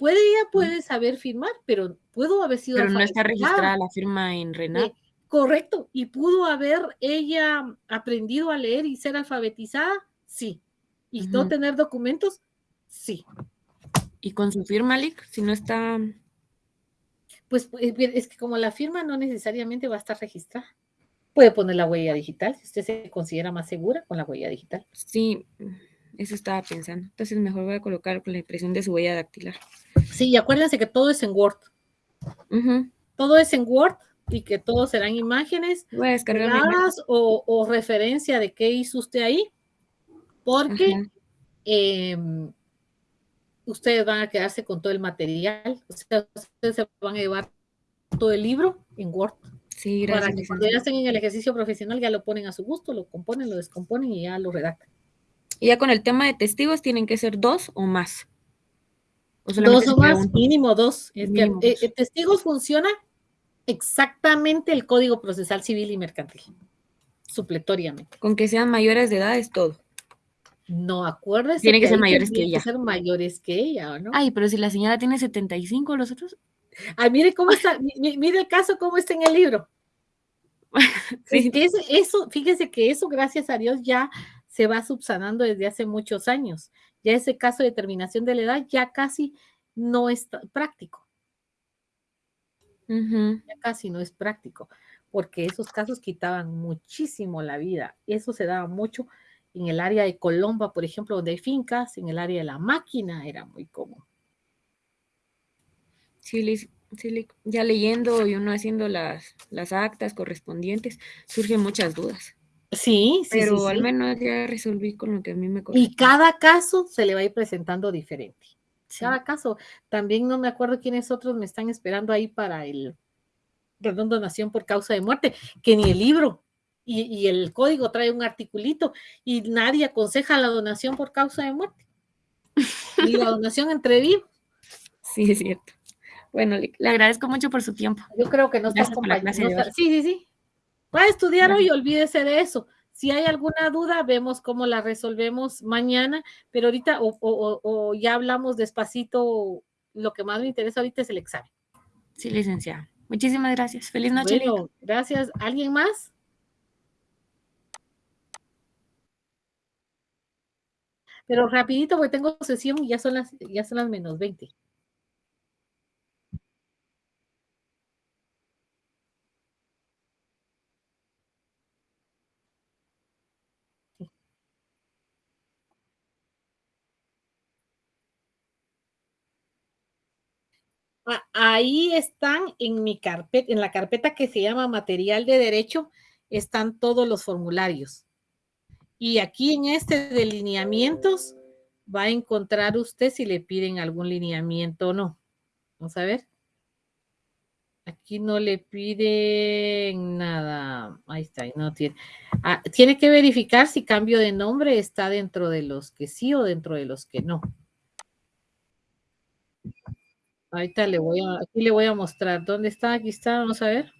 Puede, ella puede saber firmar, pero pudo haber sido. Pero no está registrada la firma en RENAP. Eh, correcto. ¿Y pudo haber ella aprendido a leer y ser alfabetizada? Sí. ¿Y no tener documentos? Sí. ¿Y con su firma, Lick? Si no está. Pues es que como la firma no necesariamente va a estar registrada. Puede poner la huella digital, si usted se considera más segura con la huella digital. Sí, eso estaba pensando. Entonces mejor voy a colocar con la impresión de su huella dactilar. Sí, y acuérdense que todo es en Word. Todo es en Word y que todos serán imágenes o, o, referencia de qué hizo usted ahí, porque em, ustedes van a quedarse con todo el material, ustedes se van a llevar todo el libro en Word. Sí, gracias. Para que cuando ya estén en el ejercicio profesional ya lo ponen a su gusto, lo componen, lo descomponen y ya lo redactan. Y ya con el tema de testigos tienen que ser dos o más. dos o más, mínimo dos. Eh, eh, testigos funciona exactamente el Código Procesal Civil y Mercantil, supletoriamente. Con que sean mayores de edad es todo. No, acuérdese. Tiene que, ser mayores que, ella. Que ser mayores que ella, ¿o no? Ay, pero si la señora tiene 75, los otros. Ay, mire cómo está, mire el caso, cómo está en el libro. sí. eso, fíjese que eso, gracias a Dios, ya se va subsanando desde hace muchos años. Ya ese caso de determinación de la edad ya casi no es práctico. Ya casi no es práctico, porque esos casos quitaban muchísimo la vida. Eso se daba mucho en el área de Colomba, por ejemplo, donde hay fincas, en el área de la máquina era muy común. Sí, sí ya leyendo y uno haciendo las, las actas correspondientes, surgen muchas dudas. Sí, sí. Pero al menos ya resolví con lo que a mí me corresponde. Y cada caso se le va a ir presentando diferente. Cada caso. También no me acuerdo quiénes otros me están esperando ahí para el perdón, donación por causa de muerte, que ni el libro y, y, el código trae un articulito y nadie aconseja la donación por causa de muerte. Ni la donación entre vivos. Sí, es cierto. Bueno, le, agradezco mucho por su tiempo. Yo creo que no está. Sí, sí, sí. Va a estudiar hoy, olvídese de eso. Si hay alguna duda, vemos cómo la resolvemos mañana, pero ahorita o, ya hablamos despacito. Lo que más me interesa ahorita es el examen. Sí, licenciada. Muchísimas gracias. Feliz noche. Bueno, gracias. ¿Alguien más? Pero rapidito, porque tengo sesión y ya son las, ya son las menos 20. Ahí están en mi carpeta, en la carpeta que se llama material de derecho, están todos los formularios. Y aquí en este de lineamientos va a encontrar usted si le piden algún lineamiento o no. Vamos a ver. Aquí no le piden nada. Ahí está, no tiene. Ah, tiene que verificar si cambio de nombre está dentro de los que sí o dentro de los que no. Ahorita le voy a, aquí le voy a mostrar. ¿Dónde está? Aquí está, vamos a ver.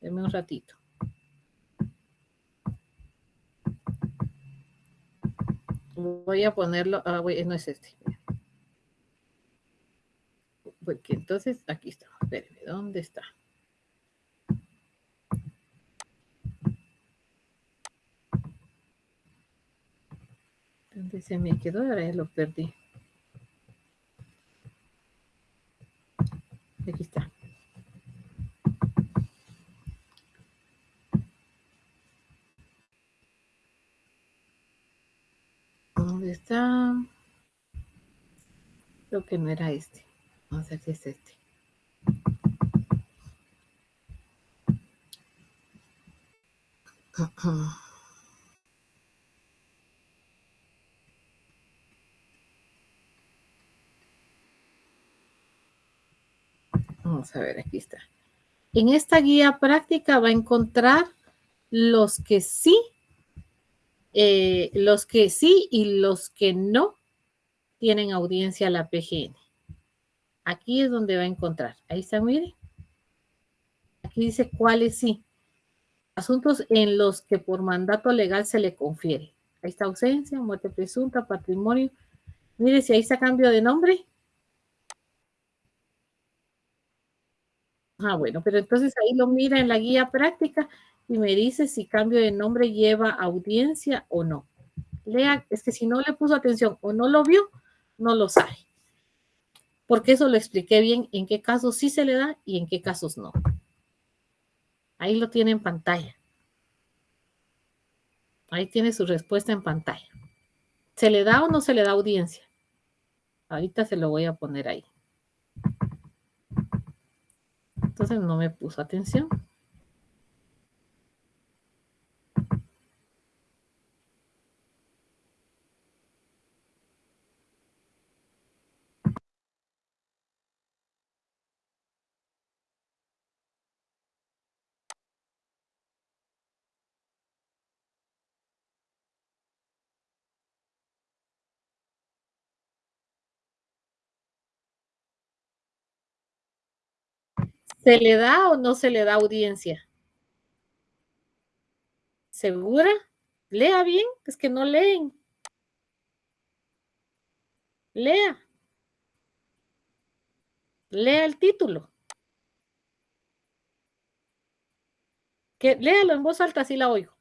Deme un ratito. Voy a ponerlo, ah, voy- no es este. Porque entonces, aquí está. Espérenme, ¿dónde está? ¿Dónde se me quedó? Ahora ya lo perdí. Aquí está. ¿Dónde está? Creo no era este. Vamos a ver si es este. Vamos a ver, aquí está. En esta guía práctica va a encontrar los que sí, eh, los que sí y los que no tienen audiencia la PGN. Aquí es donde va a encontrar. Ahí está, mire. Aquí dice cuáles sí. Asuntos en los que por mandato legal se le confiere. Ahí está ausencia, muerte presunta, patrimonio. Mire si ahí está cambio de nombre. Ah, bueno, pero entonces ahí lo mira en la guía práctica y me dice si cambio de nombre lleva audiencia o no. Lea, es que si no le puso atención o no lo vio, no lo sabe. Porque eso lo expliqué bien en qué casos sí se le da y en qué casos no. Ahí lo tiene en pantalla. Ahí tiene su respuesta en pantalla. ¿Se le da o no se le da audiencia? Ahorita se lo voy a poner ahí. Entonces no me puso atención. ¿Se le da o no se le da audiencia? ¿Segura? Lea bien, es que no leen. Lea. Lea el título. Que, léalo en voz alta, así la oigo.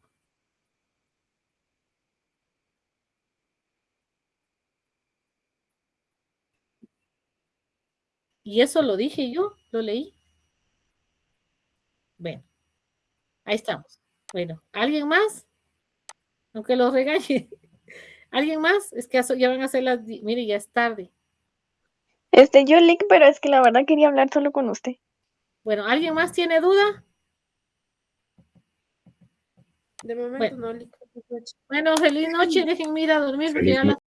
Y eso lo dije yo, lo leí. Bueno, ahí estamos. Bueno, ¿alguien más? Aunque los regañe. ¿Alguien más? Es que ya van a ser las... Mire, ya es tarde. Este, yo link, pero es que la verdad quería hablar solo con usted. Bueno, ¿alguien más tiene duda? De momento Bueno. no, Lick. Bueno, feliz noche. Dejen ir a dormir porque ya las